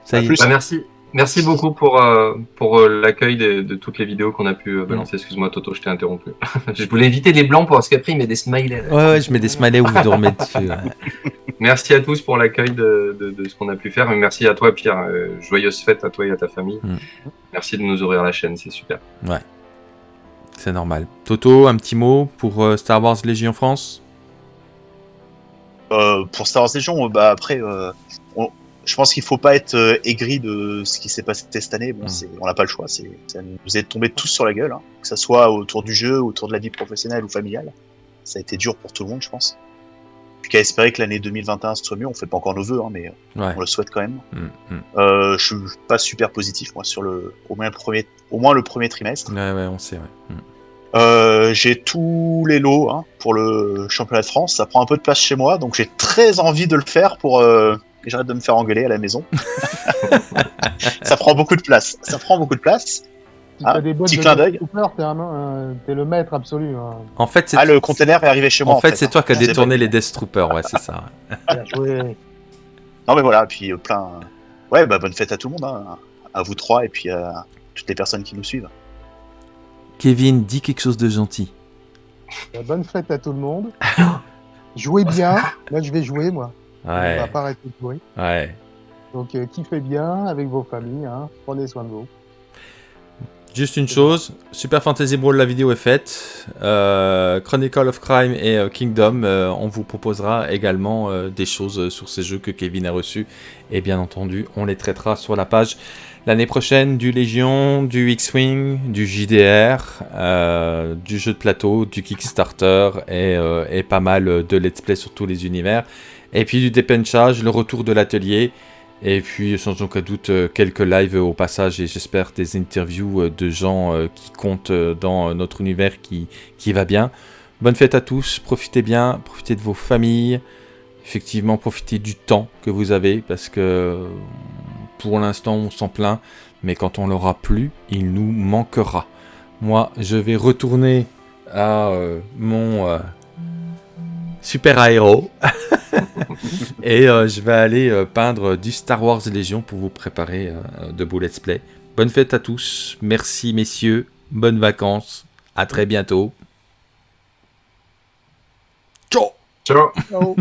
Ça y est. Bah, merci. Merci beaucoup pour, euh, pour euh, l'accueil de, toutes les vidéos qu'on a pu euh, balancer. Excuse-moi, Toto, je t'ai interrompu. [LAUGHS] je voulais éviter les blancs parce qu'après, il met des smileys. Ouais, ouais, je mets des smileys où vous dormez dessus. [LAUGHS] Merci à tous pour l'accueil de, de, ce qu'on a pu faire. Et merci à toi, Pierre. joyeuse fête à toi et à ta famille. Mm. Merci de nous ouvrir la chaîne, c'est super. Ouais. C'est normal. Toto, un petit mot pour Star Wars Légion France? Pour Star Wars Légion, bah après, je pense qu'il faut pas être euh, aigri de ce qui s'est passé cette année. Bon, mm. on n'a pas le choix. Ça nous est tombé tous sur la gueule, hein. que ce soit autour du jeu, autour de la vie professionnelle ou familiale. Ça a été dur pour tout le monde, je pense. Puis qu'à espérer que l'année 2021 soit mieux. On fait pas encore nos vœux, hein, mais on le souhaite quand même. Mm, mm. Euh, je suis pas super positif moi sur le au moins le premier, au moins le premier trimestre. Ouais, ouais, on sait. Euh, j'ai tous les lots hein, pour le championnat de France. Ça prend un peu de place chez moi, donc j'ai très envie de le faire pour j'arrête de me faire engueuler à la maison. [LAUGHS] ça prend beaucoup de place. Ça prend beaucoup de place. Ah, des petit clin d'œil. T'es le maître absolu. Hein. En fait, ah, le container est arrivé chez moi. En, fait, c'est toi qui as détourné les Death Troopers, ouais, c'est ça. non, mais voilà, puis euh, plein. Ouais, bah, bonne fête à tout le monde, hein. à vous trois et puis à toutes les personnes qui nous suivent. Kevin, dis quelque chose de gentil. Bah, bonne fête à tout le monde. Jouez bien. Là, je vais jouer, moi. Ouais. On va pas arrêter de jouer. Ouais. Donc, euh, kiffez bien avec vos familles. Hein. Prenez soin de vous. Juste une chose, Super Fantasy Brawl, la vidéo est faite. Euh, Chronicle of Crime et euh, Kingdom, on vous proposera également des choses sur ces jeux que Kevin a reçus. Et bien entendu, on les traitera sur la page l'année prochaine du Légion, du X-Wing, du JDR, du jeu de plateau, du Kickstarter et, et, pas mal de let's play sur tous les univers. Et puis du dépenchage, le retour de l'atelier. Et puis sans aucun doute euh, quelques lives au passage et j'espère des interviews euh, de gens euh, qui comptent dans notre univers qui, qui va bien. Bonne fête à tous, profitez bien, profitez de vos familles. Effectivement, profitez du temps que vous avez parce que pour l'instant on s'en plaint, mais quand on l'aura plus, il nous manquera. Moi, je vais retourner à mon super aéro. [LAUGHS] et euh, je vais aller euh, peindre du Star Wars Légion pour vous préparer euh, de beaux let's play. Bonne fête à tous, merci messieurs, bonnes vacances, à très bientôt. Ciao Ciao